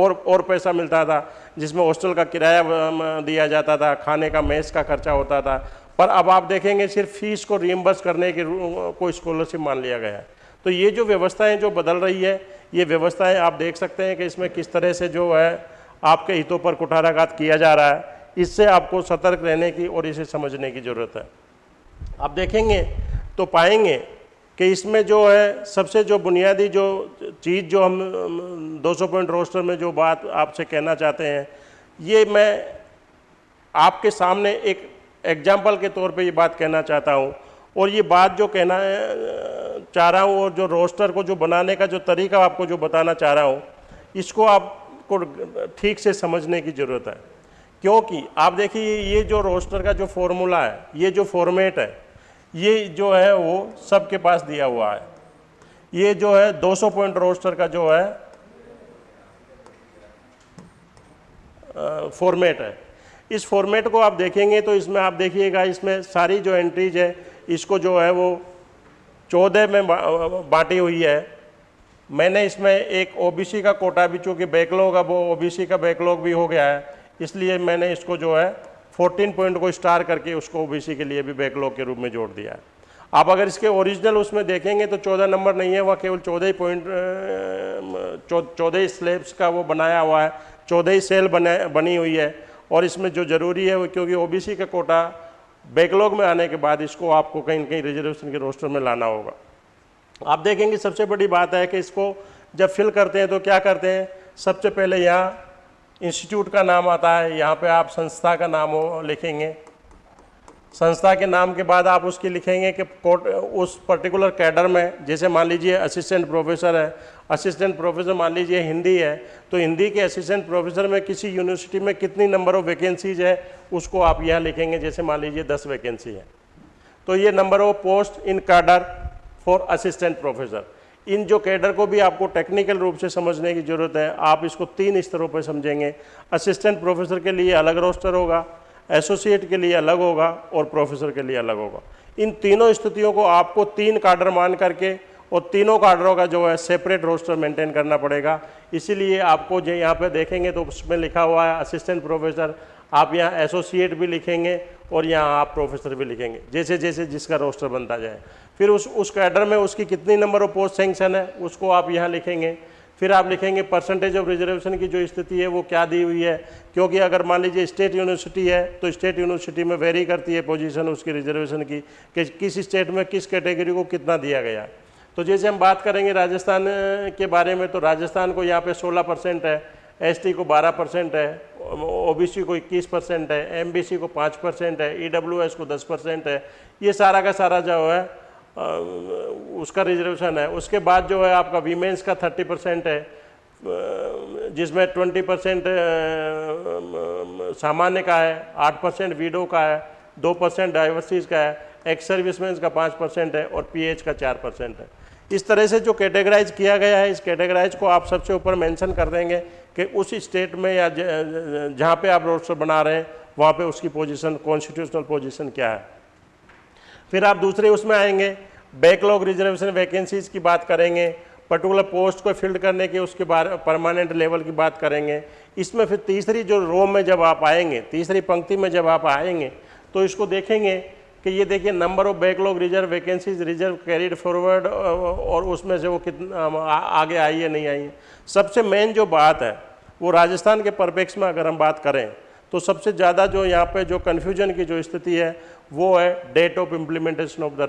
और और पैसा मिलता था जिसमें हॉस्टल का किराया दिया जाता था खाने का मेस का खर्चा होता था। पर अब आप देखेंगे सिर्फ़ फ़ीस को रिम्बर्स करने की कोई स्कॉलरशिप मान लिया गया है। तो ये जो व्यवस्थाएँ जो बदल रही है, ये व्यवस्थाएँ आप देख सकते हैं कि इसमें किस तरह से जो है आपके हितों पर कुठाराघात किया जा रहा है। इससे आपको सतर्क रहने की और इसे समझने की ज़रूरत है। आप देखेंगे तो पाएँगे कि इसमें जो है, सबसे जो बुनियादी जो चीज़ जो हम 200 पॉइंट रोस्टर में जो बात आपसे कहना चाहते हैं, ये मैं आपके सामने एक एग्ज़ाम्पल के तौर पे ये बात कहना चाहता हूँ। और ये बात जो कहना चाह रहा हूँ और जो रोस्टर को जो बनाने का जो तरीका आपको जो बताना चाह रहा हूँ, इसको आपको ठीक से समझने की ज़रूरत है। क्योंकि आप देखिए, ये जो रोस्टर का जो फॉर्मूला है, ये जो फॉर्मेट है, ये जो है वो सबके पास दिया हुआ है। ये जो है 200 पॉइंट रोस्टर का जो है फॉर्मेट है। इस फॉर्मेट को आप देखेंगे तो इसमें आप देखिएगा, इसमें सारी जो एंट्रीज है इसको जो है वो चौदह में बांटी हुई है। मैंने इसमें एक ओबीसी का कोटा भी, चूँकि बैकलॉग अब ओबीसी का बैकलॉग भी हो गया है, इसलिए मैंने इसको जो है 14 पॉइंट को स्टार करके उसको ओबीसी के लिए भी बैकलॉग के रूप में जोड़ दिया है। आप अगर इसके ओरिजिनल उसमें देखेंगे तो चौदह नंबर नहीं है, वह केवल चौदह ही पॉइंट चौदह ही स्लेब्स का वो बनाया हुआ है, चौदह ही सेल बने, बनी हुई है। और इसमें जो ज़रूरी है वो, क्योंकि ओबीसी का कोटा बैकलॉग में आने के बाद इसको आपको कहीं कहीं रिजर्वेशन के रोस्टर में लाना होगा। आप देखेंगे सबसे बड़ी बात है कि इसको जब फिल करते हैं तो क्या करते हैं? सबसे पहले यहाँ इंस्टीट्यूट का नाम आता है, यहाँ पे आप संस्था का नाम लिखेंगे। संस्था के नाम के बाद आप उसकी लिखेंगे कि उस पर्टिकुलर कैडर में, जैसे मान लीजिए असिस्टेंट प्रोफेसर है असिस्टेंट प्रोफेसर मान लीजिए हिंदी है तो हिंदी के असिस्टेंट प्रोफेसर में किसी यूनिवर्सिटी में कितनी नंबर ऑफ़ वैकेंसीज है, उसको आप यहाँ लिखेंगे, जैसे मान लीजिए दस वैकेंसी है। तो ये number of post in cadre for assistant professor in जो कैडर को भी आपको टेक्निकल रूप से समझने की ज़रूरत है, आप इसको तीन स्तरों पर समझेंगे। असिस्टेंट प्रोफेसर के लिए अलग रोस्टर होगा एसोसिएट के लिए अलग होगा और प्रोफेसर के लिए अलग होगा। इन तीनों स्थितियों को आपको तीन काडर मान करके और तीनों कार्डरों का जो है सेपरेट रोस्टर मेंटेन करना पड़ेगा। इसीलिए आपको जो यहाँ पे देखेंगे तो उसमें लिखा हुआ है असिस्टेंट प्रोफेसर आप यहाँ एसोसिएट भी लिखेंगे और यहाँ आप प्रोफेसर भी लिखेंगे, जैसे जैसे जिसका रोस्टर बनता जाए। फिर उस उस कैडर में उसकी कितनी नंबर ऑफ़ पोस्ट सेंक्शन है, उसको आप यहाँ लिखेंगे। फिर आप लिखेंगे परसेंटेज ऑफ़ रिजर्वेशन की जो स्थिति है, वो क्या दी हुई है? क्योंकि अगर मान लीजिए स्टेट यूनिवर्सिटी है तो स्टेट यूनिवर्सिटी में वेरी करती है पोजीशन उसकी रिजर्वेशन की, कि किस स्टेट में किस कैटेगरी को कितना दिया गया। तो जैसे हम बात करेंगे राजस्थान के बारे में तो राजस्थान को यहाँ पे 16 परसेंट है एसटी को 12 परसेंट है ओबीसी को 21 परसेंट है एमबीसी को 5 परसेंट है ईडब्ल्यूएस को 10 परसेंट है, ये सारा का सारा जो है उसका रिजर्वेशन है। उसके बाद जो है आपका वीमेंस का 30 परसेंट है जिसमें 20 परसेंट सामान्य का है 8 परसेंट वीडो का है 2 परसेंट डाइवर्सिटीज़ का है एक्स सर्विसमैन का 5 परसेंट है और पीएच का 4 परसेंट है। इस तरह से जो कैटेगराइज किया गया है, इस कैटेगराइज को आप सबसे ऊपर मेंशन कर देंगे कि उस स्टेट में या जहाँ पे आप रोस्टर बना रहे हैं, वहाँ पे उसकी पोजीशन कॉन्स्टिट्यूशनल पोजीशन क्या है। फिर आप दूसरे उसमें आएँगे बैकलॉग रिजर्वेशन वैकेंसीज की बात करेंगे पर्टिकुलर पोस्ट को फिल्ड करने के उसके बारे परमानेंट लेवल की बात करेंगे। इसमें फिर तीसरी जो रो में जब आप आएँगे, तीसरी पंक्ति में जब आप आएँगे तो इसको देखेंगे कि ये देखिए number of backlog reserve vacancies reserve carried forward और उसमें से वो कितना आगे आई है, नहीं आई है। सबसे मेन जो बात है, वो राजस्थान के परपेक्स में अगर हम बात करें तो सबसे ज़्यादा जो यहाँ पे जो कन्फ्यूज़न की जो स्थिति है, वो है date of implementation of the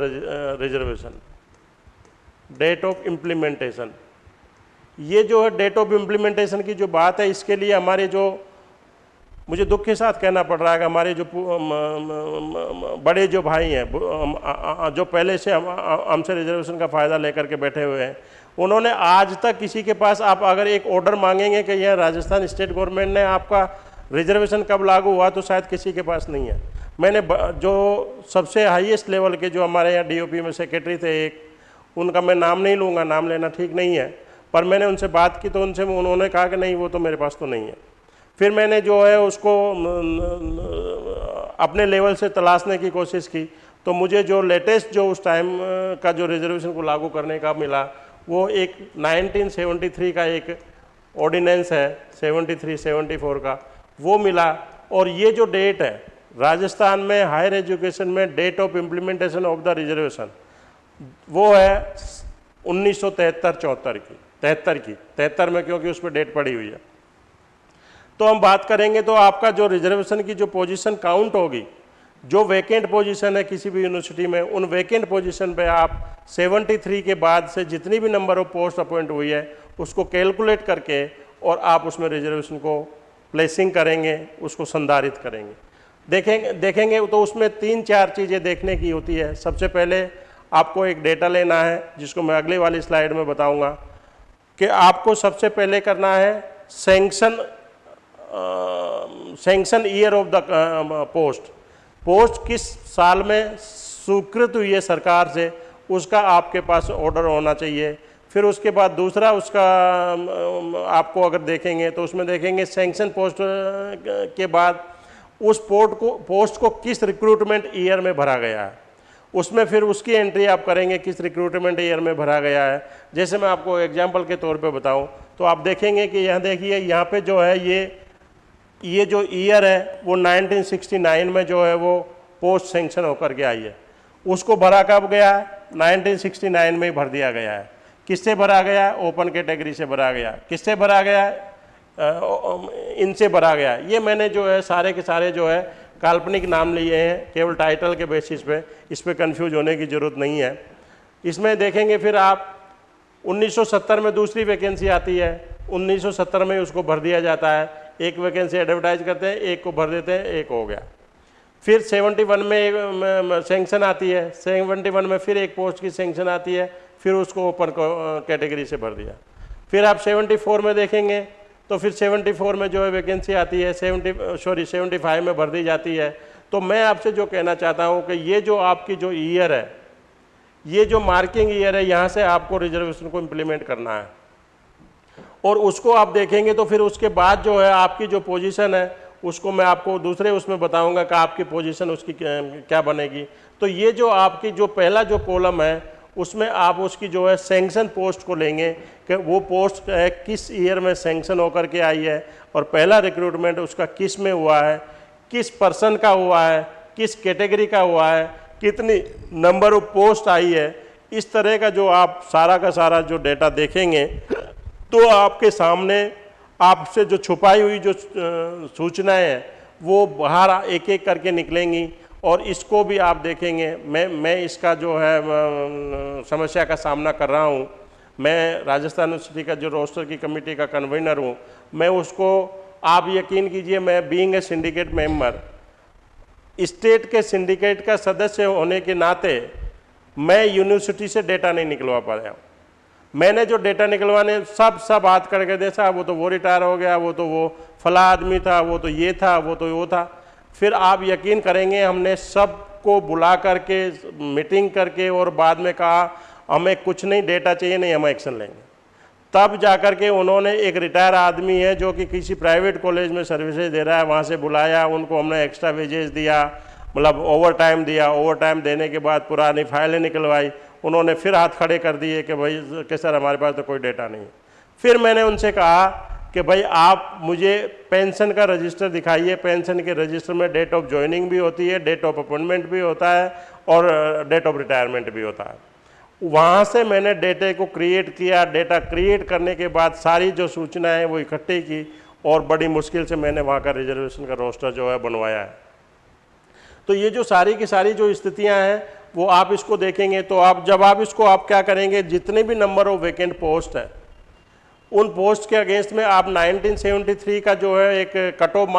reservation date of implementation ये जो है डेट ऑफ़ इम्प्लीमेंटेशन की जो बात है, इसके लिए हमारे जो मुझे दुख के साथ कहना पड़ रहा है कि हमारे जो बड़े जो भाई हैं जो पहले से हमसे रिजर्वेशन का फ़ायदा लेकर के बैठे हुए हैं, उन्होंने आज तक किसी के पास आप अगर एक ऑर्डर मांगेंगे कि यह राजस्थान स्टेट गवर्नमेंट ने आपका रिजर्वेशन कब लागू हुआ तो शायद किसी के पास नहीं है। मैंने जो सबसे हाईएस्ट लेवल के जो हमारे यहाँ डीओपी में सेक्रेटरी थे एक, उनका मैं नाम नहीं लूँगा, नाम लेना ठीक नहीं है, पर मैंने उनसे बात की तो उनसे उन्होंने कहा कि नहीं, वो तो मेरे पास तो नहीं है। फिर मैंने जो है उसको अपने लेवल से तलाशने की कोशिश की। तो मुझे जो लेटेस्ट जो उस टाइम का जो रिजर्वेशन को लागू करने का मिला, वो एक 1973 का एक ऑर्डिनेंस है 73 74 का, वो मिला। और ये जो डेट है, राजस्थान में हायर एजुकेशन में date of implementation of the reservation, वो है उन्नीस सौ तिहत्तर चौहत्तर की, तिहत्तर की, तिहत्तर में क्योंकि उस पर डेट पड़ी हुई है। तो हम बात करेंगे तो आपका जो रिजर्वेशन की जो पोजीशन काउंट होगी, जो वैकेंट पोजीशन है किसी भी यूनिवर्सिटी में, उन वैकेंट पोजीशन पे आप 73 के बाद से जितनी भी नंबर ऑफ़ पोस्ट अपॉइंट हुई है, उसको कैलकुलेट करके और आप उसमें रिजर्वेशन को प्लेसिंग करेंगे, उसको संधारित करेंगे। देखेंगे देखेंगे तो उसमें तीन चार चीज़ें देखने की होती है। सबसे पहले आपको एक डेटा लेना है, जिसको मैं अगली वाली स्लाइड में बताऊँगा कि आपको सबसे पहले करना है sanction sanction year of the post post किस साल में स्वीकृत हुई है सरकार से? उसका आपके पास ऑर्डर होना चाहिए। फिर उसके बाद दूसरा उसका आपको अगर देखेंगे तो उसमें देखेंगे सेंक्शन पोस्ट के बाद उस पोर्ट को पोस्ट को किस रिक्रूटमेंट ईयर में भरा गया है। उसमें फिर उसकी एंट्री आप करेंगे किस रिक्रूटमेंट ईयर में भरा गया है। जैसे मैं आपको एग्जांपल के तौर पे बताऊँ तो आप देखेंगे कि यहाँ देखिए, यहाँ पे जो है ये ये जो ईयर है, वो 1969 में जो है वो पोस्ट सेंक्शन होकर के आई है। उसको भरा कब गया? है 1969 में ही भर दिया गया है। किससे भरा गया? है ओपन कैटेगरी से भरा गया। किससे भरा गया? है इनसे भरा गया। ये मैंने जो है, सारे के सारे जो है, काल्पनिक नाम लिए हैं, केवल टाइटल के बेसिस पे। इस पर कन्फ्यूज़ होने की ज़रूरत नहीं है। इसमें देखेंगे फिर आप 1970 में दूसरी वैकेंसी आती है। 1970 में उसको भर दिया जाता है। एक वैकेंसी एडवर्टाइज करते हैं, एक को भर देते हैं, एक हो गया। फिर 71 में एक सेंक्शन आती है। 71 में फिर एक पोस्ट की सेंक्शन आती है, फिर उसको ओपन कैटेगरी से भर दिया। फिर आप 74 में देखेंगे तो फिर 74 में जो है वैकेंसी आती है 70 सॉरी 75 में भर दी जाती है। तो मैं आपसे जो कहना चाहता हूँ कि ये जो आपकी जो ईयर है, ये जो मार्किंग ईयर है, यहाँ से आपको रिजर्वेशन को इम्प्लीमेंट करना है। और उसको आप देखेंगे तो फिर उसके बाद जो है आपकी जो पोजीशन है, उसको मैं आपको दूसरे उसमें बताऊँगा कि आपकी पोजीशन उसकी क्या बनेगी। तो ये जो आपकी जो पहला जो कॉलम है, उसमें आप उसकी जो है सेंक्शन पोस्ट को लेंगे कि वो पोस्ट है किस ईयर में सेंक्शन होकर के आई है और पहला रिक्रूटमेंट उसका किसमें हुआ है, किस पर्सन का हुआ है, किस कैटेगरी का हुआ है, कितनी नंबर ऑफ़ पोस्ट आई है, इस तरह का जो आप सारा का सारा जो डेटा देखेंगे तो आपके सामने आपसे जो छुपाई हुई जो सूचनाएँ हैं, वो बाहर एक एक करके निकलेंगी और इसको भी आप देखेंगे। मैं मैं इसका जो है समस्या का सामना कर रहा हूँ। मैं राजस्थान यूनिवर्सिटी का जो रोस्टर की कमेटी का कन्वीनर हूँ। मैं उसको, आप यकीन कीजिए, मैं being a syndicate member state के सिंडिकेट का सदस्य होने के नाते मैं यूनिवर्सिटी से डेटा नहीं निकलवा पाया मैंने जो डेटा निकलवाने, सब सब बात करके देखा, वो तो वो रिटायर हो गया, वो तो वो फला आदमी था, वो तो ये था, वो तो वो था। फिर आप यकीन करेंगे, हमने सबको बुला करके मीटिंग करके और बाद में कहा, हमें कुछ नहीं डेटा चाहिए, नहीं, हम एक्शन लेंगे। तब जाकर के उन्होंने एक रिटायर आदमी है, जो कि किसी प्राइवेट कॉलेज में सर्विसेज़ दे रहा है, वहाँ से बुलाया, उनको हमने एक्स्ट्रा वेजेस दिया मतलब ओवर टाइम दिया। ओवर टाइम देने के बाद पुरानी फाइलें निकलवाई। उन्होंने फिर हाथ खड़े कर दिए कि भाई, कि सर, हमारे पास तो कोई डेटा नहीं फिर मैंने उनसे कहा कि भाई, आप मुझे पेंशन का रजिस्टर दिखाइए। पेंशन के रजिस्टर में डेट ऑफ़ ज्वाइनिंग भी होती है डेट ऑफ़ अपॉइंटमेंट भी होता है और डेट ऑफ़ रिटायरमेंट भी होता है। वहाँ से मैंने डेटे को क्रिएट किया। डेटा क्रिएट करने के बाद सारी जो सूचनाएँ वो इकट्ठी की और बड़ी मुश्किल से मैंने वहाँ का रिजर्वेशन का रोस्टर जो है बनवाया है। तो ये जो सारी की सारी जो स्थितियाँ हैं वो आप इसको देखेंगे तो आप, जब आप इसको, आप क्या करेंगे, जितने भी नंबर ऑफ़ वैकेंट पोस्ट है, उन पोस्ट के अगेंस्ट में आप 1973 का जो है एक कट ऑफ़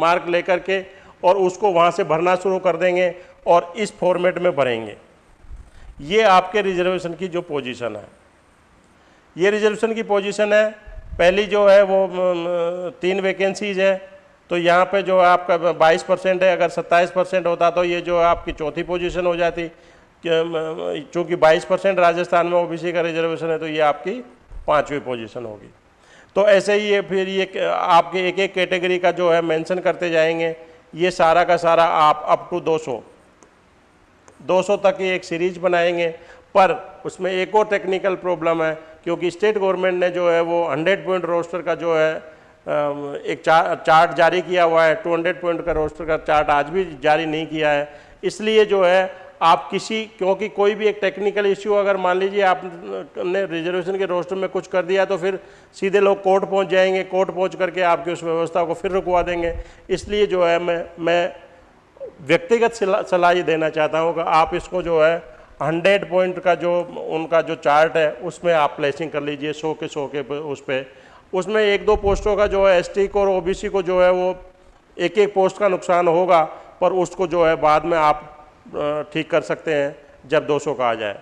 मार्क लेकर के और उसको वहाँ से भरना शुरू कर देंगे और इस फॉर्मेट में भरेंगे। ये आपके रिजर्वेशन की जो पोजीशन है। ये रिजर्वेशन की पोजीशन है। पहली जो है वो तीन वैकेंसीज है। तो यहाँ पे जो आपका 22 परसेंट है, अगर 27 परसेंट होता तो ये जो आपकी चौथी पोजीशन हो जाती। चूँकि 22 परसेंट राजस्थान में ओबीसी का रिजर्वेशन है तो ये आपकी पाँचवीं पोजीशन होगी। तो ऐसे ही ये फिर ये आपके एक एक कैटेगरी का जो है मेंशन करते जाएँगे। ये सारा का सारा आप अप टू 200 200 तक की एक सीरीज़ बनाएँगे। पर उसमें एक और टेक्निकल प्रॉब्लम है, क्योंकि स्टेट गवर्नमेंट ने जो है वो 100 पॉइंट रोस्टर का जो है एक चा, चार्ट जारी किया हुआ है 200 पॉइंट का रोस्टर का चार्ट आज भी जारी नहीं किया है। इसलिए जो है आप किसी क्योंकि कोई भी एक टेक्निकल इश्यू अगर मान लीजिए आपने रिजर्वेशन के रोस्टर में कुछ कर दिया तो फिर सीधे लोग कोर्ट पहुँच जाएँगे कोर्ट पहुँच करके आपकी उस व्यवस्था को फिर रुकवा देंगे। इसलिए जो है मैं मैं व्यक्तिगत सलाह ये देना चाहता हूँ कि आप इसको जो है हंड्रेड पॉइंट का जो उनका जो चार्ट है उसमें आप प्लेसिंग कर लीजिए सौ के सौ के उस पर उसमें एक दो पोस्टों का जो है एसटी को और ओबीसी को जो है वो एक एक पोस्ट का नुकसान होगा पर उसको जो है बाद में आप ठीक कर सकते हैं जब 200 का आ जाए।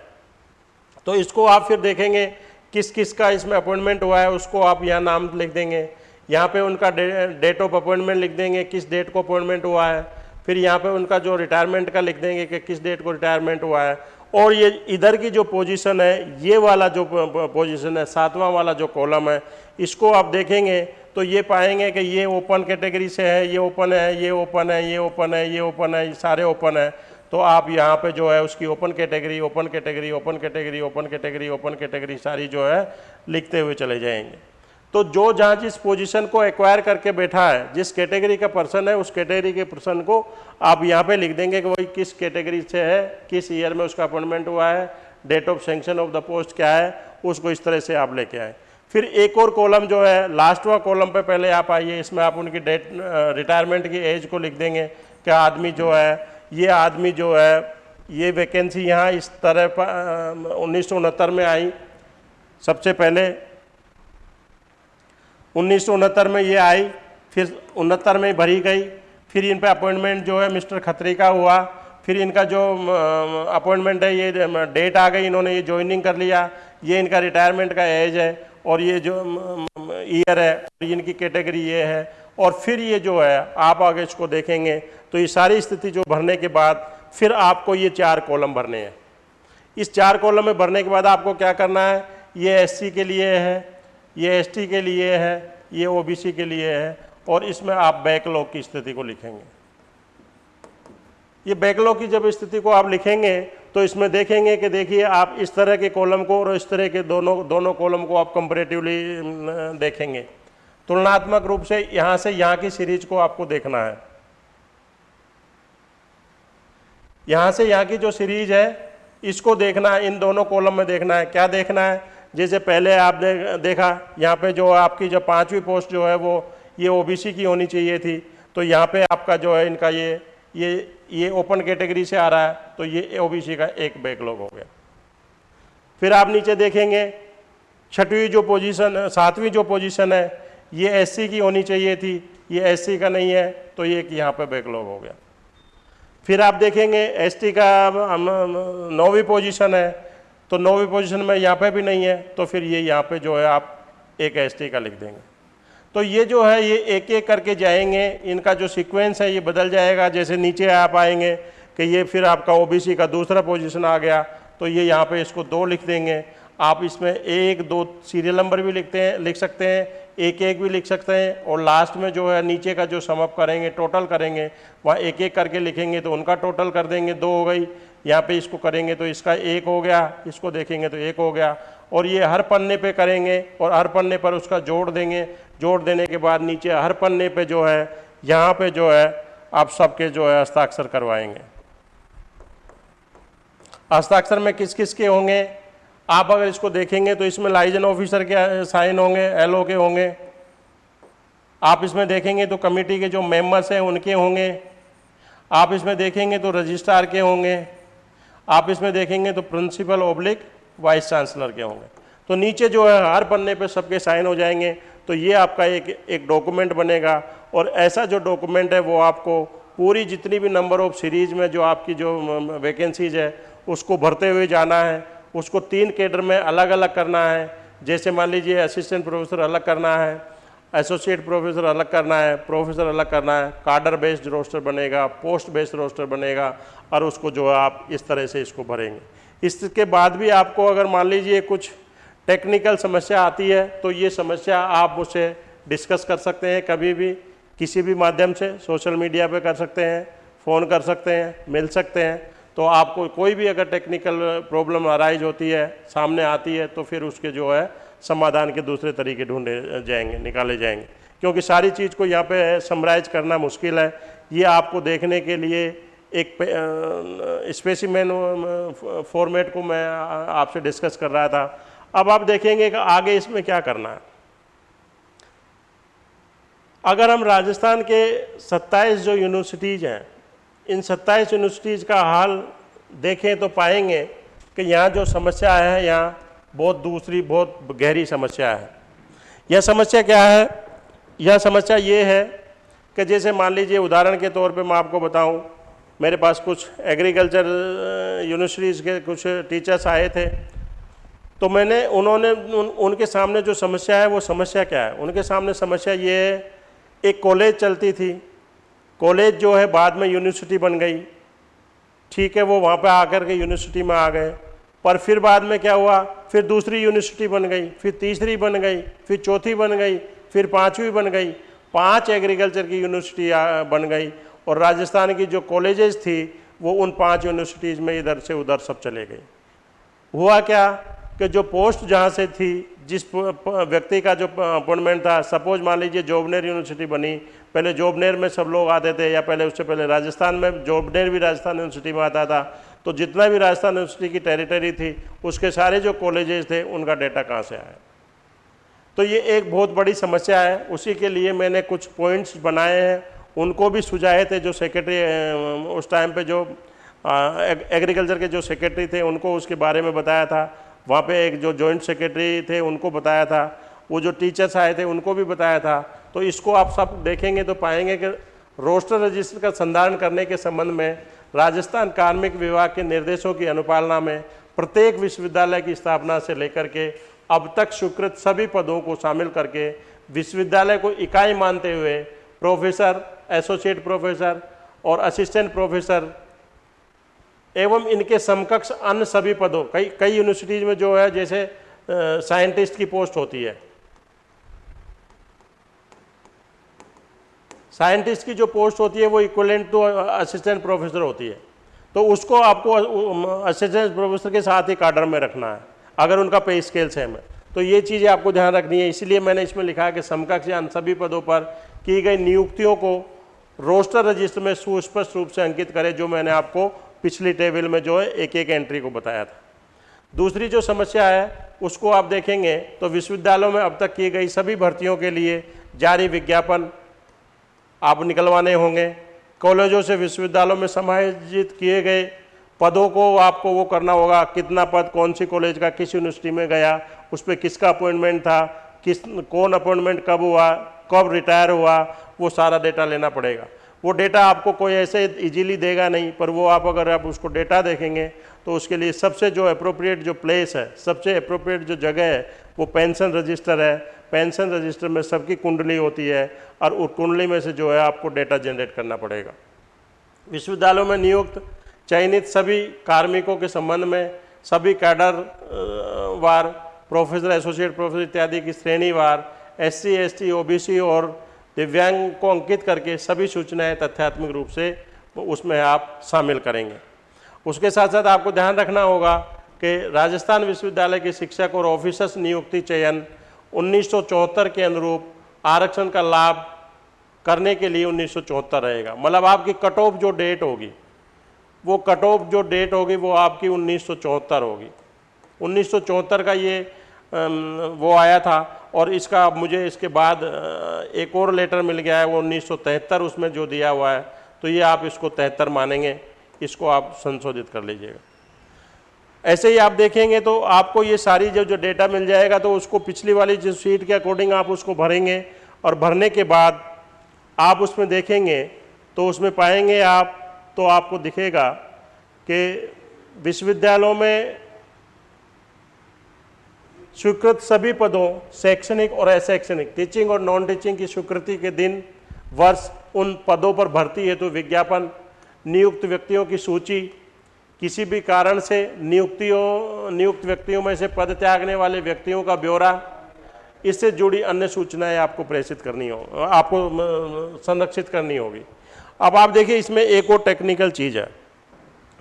तो इसको आप फिर देखेंगे किस किस का इसमें अपॉइंटमेंट हुआ है उसको आप यहाँ नाम लिख देंगे। यहाँ पे उनका डे, डेट ऑफ़ अपॉइंटमेंट लिख देंगे किस डेट को अपॉइंटमेंट हुआ है। फिर यहाँ पे उनका जो रिटायरमेंट का लिख देंगे कि किस डेट को रिटायरमेंट हुआ है। और ये इधर की जो पोजीशन है, ये वाला जो पोजीशन है, सातवां वाला जो कॉलम है, इसको आप देखेंगे तो ये पाएँगे कि ये ओपन कैटेगरी से है, ये ओपन है, ये ओपन है, ये ओपन है, ये ओपन है, ये सारे ओपन है। तो आप यहाँ पे जो है उसकी open category open category open category open category open category सारी जो है लिखते हुए चले जाएँगे। तो जो जहाँ जिस पोजीशन को एक्वायर करके बैठा है, जिस कैटेगरी का पर्सन है, उस कैटेगरी के पर्सन को आप यहाँ पे लिख देंगे कि वही किस कैटेगरी से है, किस ईयर में उसका अपॉइंटमेंट हुआ है date of sanction of the post क्या है, उसको इस तरह से आप लेके आए। फिर एक और कॉलम जो है लास्टवा कॉलम पे पहले आप आइए, इसमें आप उनकी डेट रिटायरमेंट की एज को लिख देंगे कि आदमी जो है, ये आदमी जो है, ये वैकेंसी यहाँ इस तरह उन्नीस सौ उनहत्तर में आई। सबसे पहले उन्नीस सौ उनहत्तर में ये आई, फिर उनहत्तर में भरी गई, फिर इन पर अपॉइंटमेंट जो है मिस्टर खत्री का हुआ, फिर इनका जो अपॉइंटमेंट है ये डेट आ गई, इन्होंने ये ज्वाइनिंग कर लिया, ये इनका रिटायरमेंट का एज है, और ये जो ईयर है, और इनकी कैटेगरी ये है, और फिर ये जो है, आप आगे इसको देखेंगे तो ये सारी स्थिति जो भरने के बाद, फिर आपको ये चार कॉलम भरने हैं। इस चार कॉलम में भरने के बाद आपको क्या करना है, ये एससी के लिए है ये एसटी के लिए है, ये ओबीसी के लिए है, और इसमें आप बैकलॉग की स्थिति को लिखेंगे। ये बैकलॉग की जब स्थिति को आप लिखेंगे तो इसमें देखेंगे कि देखिए, आप इस तरह के कॉलम को और इस तरह के दोनों दोनों कॉलम को आप कंपेरेटिवली देखेंगे। तुलनात्मक रूप से यहाँ से यहाँ की सीरीज़ को आपको देखना है। यहाँ से यहाँ की जो सीरीज़ है, इसको देखना है, इन दोनों कॉलम में देखना है। क्या देखना है? जैसे पहले आप दे, देखा यहाँ पे जो आपकी जो पांचवी पोस्ट जो है वो ये ओबीसी की होनी चाहिए थी। तो यहाँ पे आपका जो है इनका ये ये ये ओपन कैटेगरी से आ रहा है तो ये ओबीसी का एक बैकलॉग हो गया। फिर आप नीचे देखेंगे छठवीं जो पोजीशन सातवीं जो पोजीशन है ये एससी की होनी चाहिए थी ये एससी का नहीं है तो ये एक यहाँ पर बैकलॉग हो गया। फिर आप देखेंगे एसटी का नौवीं पोजीशन है तो नौवीं पोजीशन में यहाँ पे भी नहीं है तो फिर ये यहाँ पे जो है आप एक एसटी का लिख देंगे। तो ये जो है, ये एक एक करके जाएँगे, इनका जो सीक्वेंस है, ये बदल जाएगा। जैसे नीचे आप आएँगे कि ये फिर आपका ओबीसी का दूसरा पोजीशन आ गया तो ये यहाँ पे इसको दो लिख देंगे। आप इसमें एक, दो सीरियल नंबर भी लिखते हैं, लिख सकते हैं एक एक भी लिख सकते हैं, और लास्ट में जो है, नीचे का जो समअप करेंगे टोटल करेंगे, वहाँ एक एक करके लिखेंगे तो उनका टोटल कर देंगे, दो हो गई। यहाँ पे इसको करेंगे तो इसका एक हो गया, इसको देखेंगे तो एक हो गया। और ये हर पन्ने पे करेंगे और हर पन्ने पर उसका जोड़ देंगे। जोड़ देने के बाद नीचे हर पन्ने पे जो है, यहाँ पे जो है, आप सबके जो है हस्ताक्षर करवाएँगे। हस्ताक्षर में किस किस के होंगे? आप अगर इसको देखेंगे तो इसमें लाइजन ऑफिसर के साइन होंगे, एलओ के होंगे। आप इसमें देखेंगे तो कमेटी के जो मेंबर्स हैं उनके होंगे। आप इसमें देखेंगे तो रजिस्ट्रार के होंगे। आप इसमें देखेंगे तो प्रिंसिपल ओब्लिक वाइस चांसलर के होंगे। तो नीचे जो है, हर पन्ने पे सबके साइन हो जाएँगे। तो ये आपका एक एक डॉक्यूमेंट बनेगा और ऐसा जो डॉक्यूमेंट है वो आपको पूरी जितनी भी नंबर ऑफ़ सीरीज़ में जो आपकी जो वैकेंसीज है, उसको भरते हुए जाना है। उसको तीन केडर में अलग अलग करना है। जैसे मान लीजिए असिस्टेंट प्रोफेसर अलग करना है। एसोसिएट प्रोफेसर अलग करना है प्रोफेसर अलग करना है कार्डर बेस्ड रोस्टर बनेगा पोस्ट बेस्ड रोस्टर बनेगा, और उसको जो है आप इस तरह से इसको भरेंगे। इसके बाद भी आपको अगर मान लीजिए कुछ टेक्निकल समस्या आती है तो ये समस्या आप मुझसे डिस्कस कर सकते हैं कभी भी, किसी भी माध्यम से सोशल मीडिया पे कर सकते हैं फ़ोन कर सकते हैं, मिल सकते हैं। तो आपको कोई भी अगर टेक्निकल प्रॉब्लम अराइज होती है, सामने आती है तो फिर उसके जो है समाधान के दूसरे तरीके ढूंढे जाएँगे, निकाले जाएँगे। क्योंकि सारी चीज़ को यहाँ पे समराइज करना मुश्किल है। ये आपको देखने के लिए एक स्पेसिमेन फॉर्मेट को मैं आपसे डिस्कस कर रहा था। अब आप देखेंगे कि आगे इसमें क्या करना है। अगर हम राजस्थान के 27 जो यूनिवर्सिटीज़ हैं, इन 27 यूनिवर्सिटीज़ का हाल देखें तो पाएँगे कि यहाँ जो समस्या है, यहाँ बहुत दूसरी बहुत गहरी समस्या है। यह समस्या क्या है? यह समस्या ये है कि जैसे मान लीजिए उदाहरण के तौर पे मैं आपको बताऊँ मेरे पास कुछ एग्रीकल्चर यूनिवर्सिटीज़ के कुछ टीचर्स आए थे। तो मैंने उन्होंने उन, उनके सामने जो समस्या है वो समस्या क्या है? उनके सामने समस्या ये है एक कॉलेज चलती थी। कॉलेज जो है बाद में यूनिवर्सिटी बन गई। ठीक है वो वहाँ पे आकर के यूनिवर्सिटी में आ गए। पर फिर बाद में क्या हुआ? फिर दूसरी यूनिवर्सिटी बन गई, फिर तीसरी बन गई, फिर चौथी बन गई, फिर पाँचवीं बन गई। पाँच एग्रीकल्चर की यूनिवर्सिटी बन गई और राजस्थान की जो कॉलेजेस थी, वो उन पाँच यूनिवर्सिटीज़ में इधर से उधर सब चले गए। हुआ क्या कि जो पोस्ट जहाँ से थी, जिस व्यक्ति का जो अपॉइंटमेंट था सपोज़ मान लीजिए जोबनेर यूनिवर्सिटी बनी, पहले जोबनेर में सब लोग आते थे या पहले, उससे पहले राजस्थान में जोबनेर भी राजस्थान यूनिवर्सिटी में आता था। तो जितना भी राजस्थान यूनिवर्सिटी की टेरिटरी थी, उसके सारे जो कॉलेजेस थे, उनका डेटा कहाँ से आया? तो ये एक बहुत बड़ी समस्या है। उसी के लिए मैंने कुछ पॉइंट्स बनाए हैं। उनको भी सुझाए थे जो सेक्रेटरी उस टाइम पे जो एग्रीकल्चर के जो सेक्रेटरी थे, उनको उसके बारे में बताया था। वहाँ पे एक जो जॉइंट सेक्रेटरी थे, उनको बताया था। वो जो टीचर्स आए थे, उनको भी बताया था। तो इसको आप सब देखेंगे तो पाएँगे कि रोस्टर रजिस्टर का संधारण करने के संबंध में राजस्थान कार्मिक विभाग के निर्देशों की अनुपालना में प्रत्येक विश्वविद्यालय की स्थापना से लेकर के अब तक स्वीकृत सभी पदों को शामिल करके विश्वविद्यालय को इकाई मानते हुए प्रोफेसर, एसोसिएट प्रोफेसर और असिस्टेंट प्रोफेसर एवं इनके समकक्ष अन्य सभी पदों, कई कई यूनिवर्सिटीज़ में जो है, जैसे साइंटिस्ट की पोस्ट होती है। साइंटिस्ट की जो पोस्ट होती है वो इक्वलेंट टू असिस्टेंट प्रोफेसर होती है। तो उसको आपको असिस्टेंट प्रोफेसर के साथ ही कार्डर में रखना है, अगर उनका पे स्केल सेम है। तो ये चीज़ें आपको ध्यान रखनी है, इसलिए मैंने इसमें लिखा है कि समकक्ष या सभी पदों पर की गई नियुक्तियों को रोस्टर रजिस्टर में सुस्पष्ट रूप से अंकित करें, जो मैंने आपको पिछली टेबल में जो है एक एक एंट्री को बताया था। दूसरी जो समस्या है, उसको आप देखेंगे तो विश्वविद्यालयों में अब तक की गई सभी भर्तियों के लिए जारी विज्ञापन आप निकलवाने होंगे। कॉलेजों से विश्वविद्यालयों में समायोजित किए गए पदों को आपको वो करना होगा, कितना पद कौन सी कॉलेज का किस यूनिवर्सिटी में गया, उस पर किसका अपॉइंटमेंट था, किस, कौन अपॉइंटमेंट कब हुआ, कब रिटायर हुआ, वो सारा डेटा लेना पड़ेगा। वो डेटा आपको कोई ऐसे इजीली देगा नहीं, पर वो आप अगर आप उसको डेटा देखेंगे तो उसके लिए सबसे जो अप्रोप्रिएट जो प्लेस है, सबसे अप्रोप्रिएट जो जगह है, वो पेंशन रजिस्टर है पेंशन रजिस्टर में सबकी कुंडली होती है और उस कुंडली में से जो है आपको डेटा जनरेट करना पड़ेगा। विश्वविद्यालयों में नियुक्त, चयनित सभी कार्मिकों के संबंध में सभी कैडर वार, प्रोफेसर, एसोसिएट प्रोफेसर इत्यादि की श्रेणीवार S C S T O B C और दिव्यांग को अंकित करके सभी सूचनाएँ तथ्यात्मक रूप से उसमें आप शामिल करेंगे। उसके साथ साथ आपको ध्यान रखना होगा कि राजस्थान विश्वविद्यालय के शिक्षक और ऑफिसर्स नियुक्ति चयन 1974 के अनुरूप आरक्षण का लाभ करने के लिए 1974 रहेगा। मतलब आपकी कट ऑफ़ जो डेट होगी, वो कट ऑफ़ जो डेट होगी, वो आपकी 1974 होगी। 1974 का ये वो आया था और इसका मुझे इसके बाद एक और लेटर मिल गया है, वो उन्नीस सौ तिहत्तर उसमें जो दिया हुआ है तो ये आप इसको तिहत्तर मानेंगे, इसको आप संशोधित कर लीजिएगा। ऐसे ही आप देखेंगे तो आपको ये सारी जो जो डेटा मिल जाएगा तो उसको पिछली वाली जो सीट के अकॉर्डिंग आप उसको भरेंगे और भरने के बाद आप उसमें देखेंगे तो उसमें पाएँगे आप तो आपको दिखेगा कि विश्वविद्यालयों में स्वीकृत सभी पदों, शैक्षणिक और अशैक्षणिक टीचिंग और नॉन टीचिंग की स्वीकृति के दिन वर्ष उन पदों पर भर्ती हेतु तो विज्ञापन, नियुक्त व्यक्तियों की सूची किसी भी कारण से नियुक्तियों नियुक्त व्यक्तियों में से पद त्यागने वाले व्यक्तियों का ब्यौरा इससे जुड़ी अन्य सूचनाएँ आपको प्रेषित करनी हो आपको संरक्षित करनी होगी। अब आप देखिए इसमें एक और टेक्निकल चीज़ है।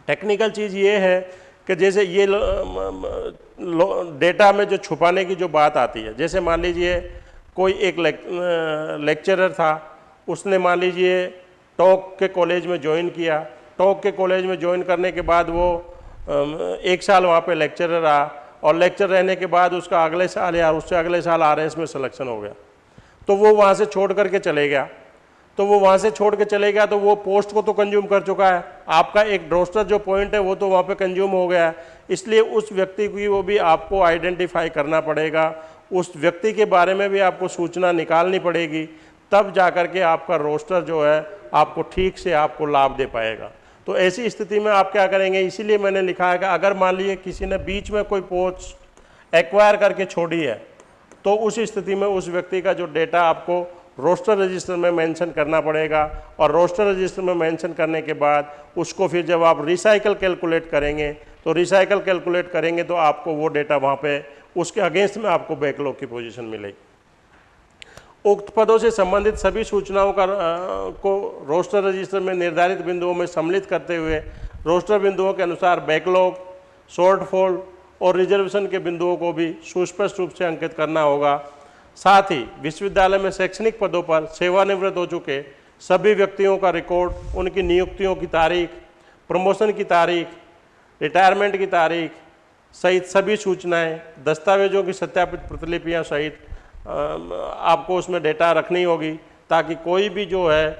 टेक्निकल चीज़ ये है कि जैसे ये डेटा में जो छुपाने की जो बात आती है जैसे मान लीजिए कोई एक लेक, लेक्चरर था उसने मान लीजिए टॉक के कॉलेज में ज्वाइन किया टॉक के कॉलेज में ज्वाइन करने के बाद वो एक साल वहाँ पे लेक्चरर रहा और लेक्चर रहने के बाद उसका अगले साल या उससे अगले साल आर में सिलेक्शन हो गया। तो वो वहाँ से छोड़ करके चले गया। तो वो वहाँ से छोड़ के चले गया तो वो पोस्ट को तो कंज्यूम कर चुका है। आपका एक रोस्टर जो पॉइंट है वो तो वहाँ पे कंज्यूम हो गया है। इसलिए उस व्यक्ति की वो भी आपको आइडेंटिफाई करना पड़ेगा। उस व्यक्ति के बारे में भी आपको सूचना निकालनी पड़ेगी। तब जा कर के आपका रोस्टर जो है आपको ठीक से आपको लाभ दे पाएगा। तो ऐसी स्थिति में आप क्या करेंगे? इसीलिए मैंने लिखा है कि अगर मान लीजिए किसी ने बीच में कोई पोस्ट एक्वायर करके छोड़ी है तो उस स्थिति में उस व्यक्ति का जो डेटा आपको रोस्टर रजिस्टर में मेंशन करना पड़ेगा और रोस्टर रजिस्टर में मेंशन करने के बाद उसको फिर जब आप रिसाइकल कैलकुलेट करेंगे तो रिसाइकल कैलकुलेट करेंगे तो आपको वो डेटा वहाँ पे उसके अगेंस्ट में आपको बैकलॉग की पोजीशन मिलेगी। उक्त पदों से संबंधित सभी सूचनाओं का को रोस्टर रजिस्टर में निर्धारित बिंदुओं में सम्मिलित करते हुए रोस्टर बिंदुओं के अनुसार बैकलॉग शॉर्टफॉल और रिजर्वेशन के बिंदुओं को भी सुस्पष्ट रूप से अंकित करना होगा। साथ ही विश्वविद्यालय में शैक्षणिक पदों पर सेवानिवृत्त हो चुके सभी व्यक्तियों का रिकॉर्ड, उनकी नियुक्तियों की तारीख, प्रमोशन की तारीख, रिटायरमेंट की तारीख सहित सभी सूचनाएँ, दस्तावेजों की सत्यापित प्रतिलिपियाँ सहित आपको उसमें डेटा रखनी होगी ताकि कोई भी जो है,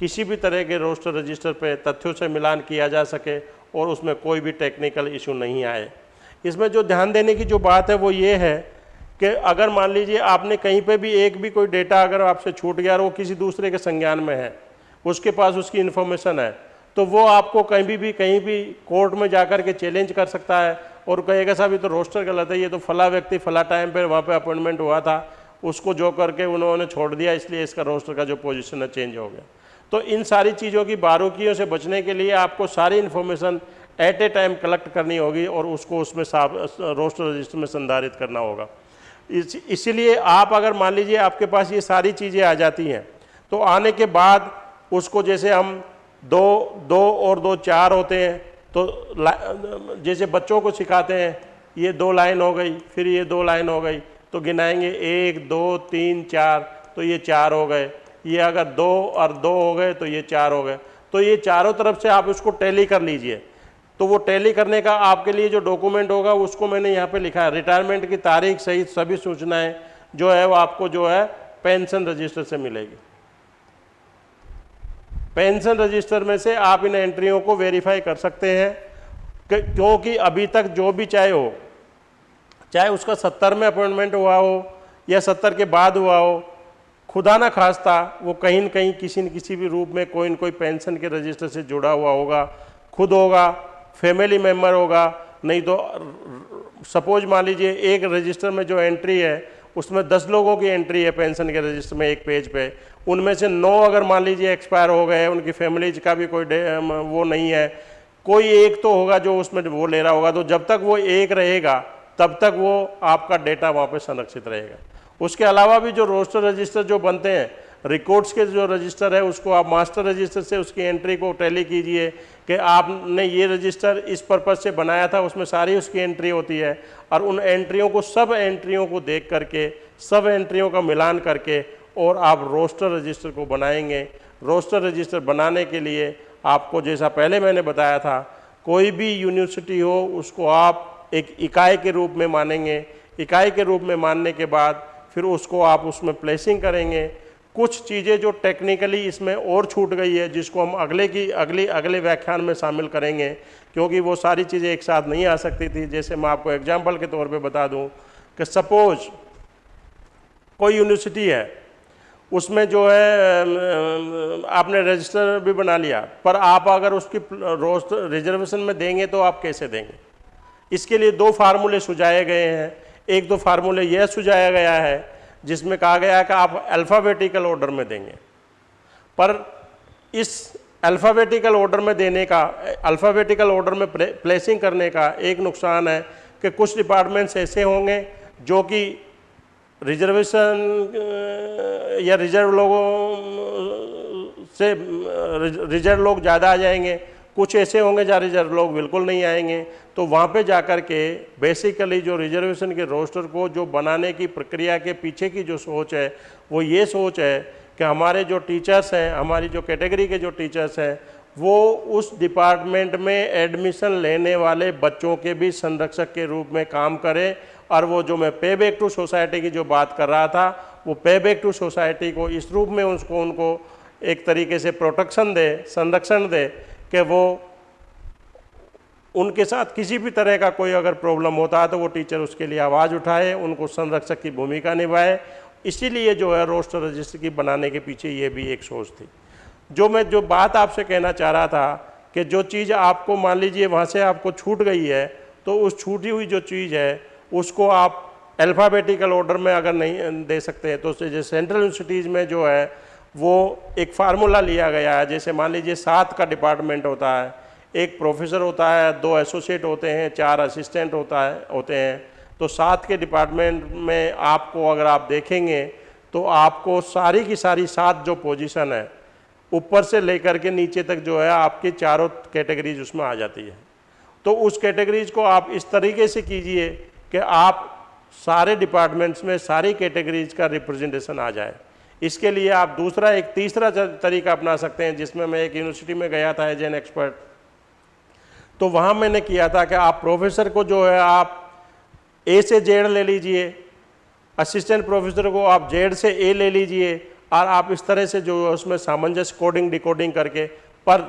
किसी भी तरह के रोस्टर रजिस्टर पे तथ्यों से मिलान किया जा सके और उसमें कोई भी टेक्निकल इशू नहीं आए। इसमें जो ध्यान देने की जो बात है वो ये है कि अगर मान लीजिए आपने कहीं पे भी एक भी कोई डेटा अगर आपसे छूट गया और वो किसी दूसरे के संज्ञान में है, उसके पास उसकी इन्फॉर्मेशन है तो वो आपको कहीं भी भी, कहीं भी कोर्ट में जाकर के चैलेंज कर सकता है और कहेगा, साहब, ये तो रोस्टर गलत है, ये तो फला व्यक्ति, फला टाइम पर वहाँ पर अपॉइंटमेंट हुआ था, उसको जो करके उन्होंने छोड़ दिया, इसलिए इसका रोस्टर का जो पोजिशन है, चेंज हो गया। तो इन सारी चीज़ों की बारूकियों से बचने के लिए आपको सारी information at a time collect करनी होगी और उसको उसमें साफ़, रोस्टर रजिस्टर में संधारित करना होगा। इस, इसीलिए आप अगर मान लीजिए आपके पास ये सारी चीज़ें आ जाती हैं तो आने के बाद उसको जैसे हम दो दो और दो चार होते हैं तो जैसे बच्चों को सिखाते हैं, ये दो लाइन हो गई, फिर ये दो लाइन हो गई तो गिनाएँगे एक, दो, तीन, चार तो ये चार हो गए। ये अगर दो और दो हो गए तो ये चार हो गए। तो ये चारों तरफ़ से आप उसको टैली कर लीजिए। तो वो टैली करने का आपके लिए जो डॉक्यूमेंट होगा, उसको मैंने यहाँ पे लिखा है। रिटायरमेंट की तारीख सहित सभी सूचनाएँ जो है, वो आपको जो है, पेंशन रजिस्टर से मिलेगी। पेंशन रजिस्टर में से आप इन एंट्रियों को वेरीफाई कर सकते हैं क्योंकि अभी तक जो भी चाहे हो, चाहे उसका सत्तर में अपॉइंटमेंट हुआ हो या सत्तर के बाद हुआ हो, खुदा ना खास्ता वो कहीं न कहीं किसी न किसी भी रूप में कोई न कोई पेंशन के रजिस्टर से जुड़ा हुआ होगा, खुद होगा फैमिली मेंबर होगा, नहीं तो सपोज़ मान लीजिए एक रजिस्टर में जो एंट्री है उसमें दस लोगों की एंट्री है पेंशन के रजिस्टर में एक पेज पे। उनमें से नौ अगर मान लीजिए एक्सपायर हो गए, उनकी फैमिलीज़ का भी कोई वो नहीं है, कोई एक तो होगा जो उसमें वो ले रहा होगा। तो जब तक वो एक रहेगा, तब तक वो आपका डेटा वहाँ पर संरक्षित रहेगा। उसके अलावा भी जो रोस्टर रजिस्टर जो बनते हैं रिकॉर्ड्स के जो रजिस्टर है, उसको आप मास्टर रजिस्टर से उसकी एंट्री को टैली कीजिए कि आपने ये रजिस्टर इस पर्पज़ से बनाया था, उसमें सारी उसकी एंट्री होती है और उन एंट्रियों को, सब एंट्रियों को देख करके, सब एंट्रियों का मिलान करके और आप रोस्टर रजिस्टर को बनाएँगे। रोस्टर रजिस्टर बनाने के लिए आपको जैसा पहले मैंने बताया था, कोई भी यूनिवर्सिटी हो, उसको आप एक इकाई के रूप में मानेंगे। इकाई के रूप में मानने के बाद फिर उसको आप उसमें प्लेसिंग करेंगे। कुछ चीज़ें जो टेक्निकली इसमें और छूट गई है, जिसको हम अगले की, अगली, अगले व्याख्यान में शामिल करेंगे, क्योंकि वो सारी चीज़ें एक साथ नहीं आ सकती थी। जैसे मैं आपको एग्ज़ाम्पल के तौर पे बता दूँ कि सपोज़ कोई यूनिवर्सिटी है, उसमें जो है आपने रजिस्टर भी बना लिया, पर आप अगर उसकी रोस्ट रिजर्वेशन में देंगे तो आप कैसे देंगे? इसके लिए दो फार्मूले सुझाए गए हैं। एक दो फार्मूले यह सुझाया गया है जिसमें कहा गया है कि आप अल्फ़ाबेटिकल ऑर्डर में देंगे। पर इस अल्फ़ाबेटिकल ऑर्डर में देने का अल्फ़ाबेटिकल ऑर्डर में प्लेसिंग करने का एक नुकसान है कि कुछ डिपार्टमेंट्स ऐसे होंगे जो कि रिजर्वेशन या रिज़र्व लोगों से रिज़र्व लोग ज़्यादा आ जाएँगे। कुछ ऐसे होंगे जहाँ रिज़र्व लोग बिल्कुल नहीं आएँगे। तो वहाँ पे जा कर के बेसिकली जो रिजर्वेशन के रोस्टर को, जो बनाने की प्रक्रिया के पीछे की जो सोच है, वो ये सोच है कि हमारे जो टीचर्स हैं, हमारी जो कैटेगरी के जो टीचर्स हैं, वो उस डिपार्टमेंट में एडमिशन लेने वाले बच्चों के भी संरक्षक के रूप में काम करें। और वो जो मैं पे बैक टू सोसाइटी की जो बात कर रहा था, वो पे बैक टू सोसाइटी को इस रूप में उसको, उनको एक तरीके से प्रोटेक्शन दे, संरक्षण दे। कि वो उनके साथ किसी भी तरह का कोई अगर प्रॉब्लम होता है तो वो टीचर उसके लिए आवाज़ उठाए, उनको संरक्षक की भूमिका निभाए। इसीलिए जो है रोस्टर रजिस्टर की बनाने के पीछे ये भी एक सोच थी। जो मैं, जो बात आपसे कहना चाह रहा था कि जो चीज़ आपको, मान लीजिए वहाँ से आपको छूट गई है तो उस छूटी हुई जो चीज़ है, उसको आप अल्फ़ाबेटिकल ऑर्डर में अगर नहीं दे सकते हैं तो जैसे सेंट्रल यूनिवर्सिटीज़ में जो है वो एक फार्मूला लिया गया है, जैसे मान लीजिए सात का डिपार्टमेंट होता है, एक प्रोफेसर होता है, दो एसोसिएट होते हैं, चार असिस्टेंट होता है, होते हैं। तो सात के डिपार्टमेंट में आपको अगर आप देखेंगे तो आपको सारी की सारी सात जो पोजीशन है, ऊपर से लेकर के नीचे तक जो है, आपकी चारों कैटेगरीज उसमें आ जाती है। तो उस कैटेगरीज को आप इस तरीके से कीजिए कि आप सारे डिपार्टमेंट्स में सारी कैटेगरीज का रिप्रेजेंटेशन आ जाए। इसके लिए आप दूसरा, एक तीसरा तरीका अपना सकते हैं, जिसमें मैं एक यूनिवर्सिटी में गया था एज एन एक्सपर्ट तो वहाँ मैंने किया था कि आप प्रोफेसर को जो है, आप ए से जेड ले लीजिए असिस्टेंट प्रोफेसर को आप जेड से ए ले लीजिए, और आप इस तरह से जो है, उसमें सामंजस्य कोडिंग डिकोडिंग करके, पर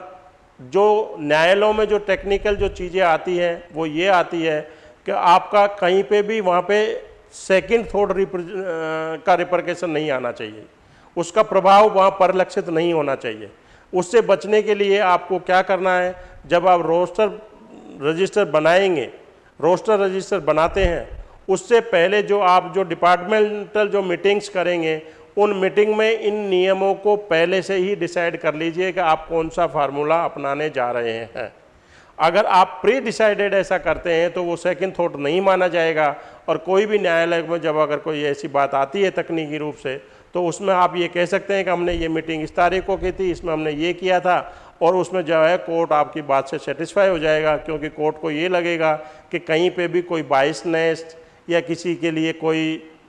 जो न्यायालयों में जो टेक्निकल जो चीज़ें आती हैं, वो ये आती है कि आपका कहीं पे भी, वहाँ पे सेकंड थॉट का रिप्रकेशन नहीं आना चाहिए। उसका प्रभाव वहाँ परिलक्षित नहीं होना चाहिए। उससे बचने के लिए आपको क्या करना है? जब आप रोस्टर रजिस्टर बनाएँगे, रोस्टर रजिस्टर बनाते हैं, उससे पहले जो आप जो डिपार्टमेंटल जो मीटिंग्स करेंगे, उन मीटिंग में इन नियमों को पहले से ही डिसाइड कर लीजिए कि आप कौन सा फार्मूला अपनाने जा रहे हैं। अगर आप प्री डिसाइडेड ऐसा करते हैं तो वो सेकंड थॉट नहीं माना जाएगा, और कोई भी न्यायालय में जब अगर कोई ऐसी बात आती है तकनीकी रूप से तो उसमें आप ये कह सकते हैं कि हमने ये मीटिंग इस तारीख को की थी, इसमें हमने ये किया था और उसमें जो है कोर्ट आपकी बात से सेटिस्फाई हो जाएगा क्योंकि कोर्ट को ये लगेगा कि कहीं पे भी कोई बाइसनेस या किसी के लिए कोई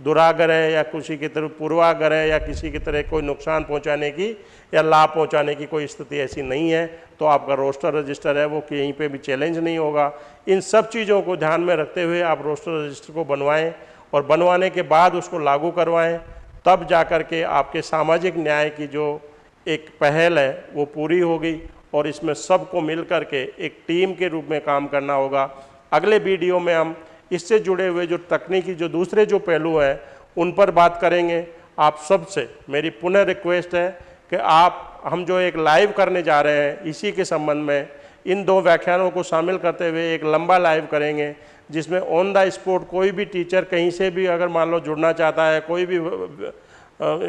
दुराग्रह या किसी की तरफ़ पूर्वाग्रह या किसी की तरह कोई नुकसान पहुँचाने की या लाभ पहुँचाने की कोई स्थिति ऐसी नहीं है तो आपका रोस्टर रजिस्टर है, वो कहीं पे भी चैलेंज नहीं होगा। इन सब चीज़ों को ध्यान में रखते हुए आप रोस्टर रजिस्टर को बनवाएँ और बनवाने के बाद उसको लागू करवाएँ। तब जा कर के आपके सामाजिक न्याय की जो एक पहल है, वो पूरी होगी और इसमें सबको मिल कर के एक टीम के रूप में काम करना होगा। अगले वीडियो में हम इससे जुड़े हुए जो तकनीकी, जो दूसरे जो पहलू हैं, उन पर बात करेंगे। आप सबसे मेरी पुनः रिक्वेस्ट है कि आप, हम जो एक लाइव करने जा रहे हैं, इसी के संबंध में इन दो व्याख्यानों को शामिल करते हुए एक लंबा लाइव करेंगे। जिसमें ऑन द स्पॉट कोई भी टीचर कहीं से भी अगर मान लो जुड़ना चाहता है, कोई भी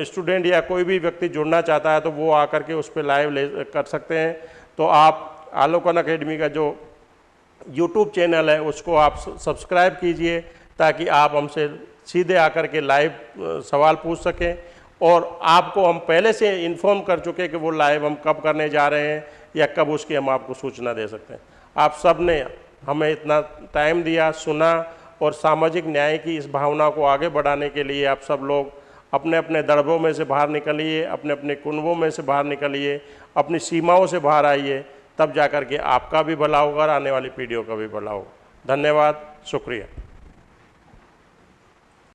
स्टूडेंट या कोई भी व्यक्ति जुड़ना चाहता है तो वो आकर के उस पर लाइव ले, कर सकते हैं। तो आप आलोकन अकेडमी का जो यूट्यूब चैनल है, उसको आप सब्सक्राइब कीजिए, ताकि आप हमसे सीधे आकर के लाइव सवाल पूछ सकें। और आपको हम पहले से इन्फॉर्म कर चुके कि वो लाइव हम कब करने जा रहे हैं, या कब उसकी हम आपको सूचना दे सकते हैं। आप सबने हमें इतना टाइम दिया, सुना और सामाजिक न्याय की इस भावना को आगे बढ़ाने के लिए आप सब लोग अपने अपने दड़बों में से बाहर निकलिए अपने अपने कुनबों में से बाहर निकलिए, अपनी सीमाओं से बाहर आइए, तब जाकर के आपका भी भला होगा और आने वाली पीढ़ियों का भी भला होगा। धन्यवाद, शुक्रिया।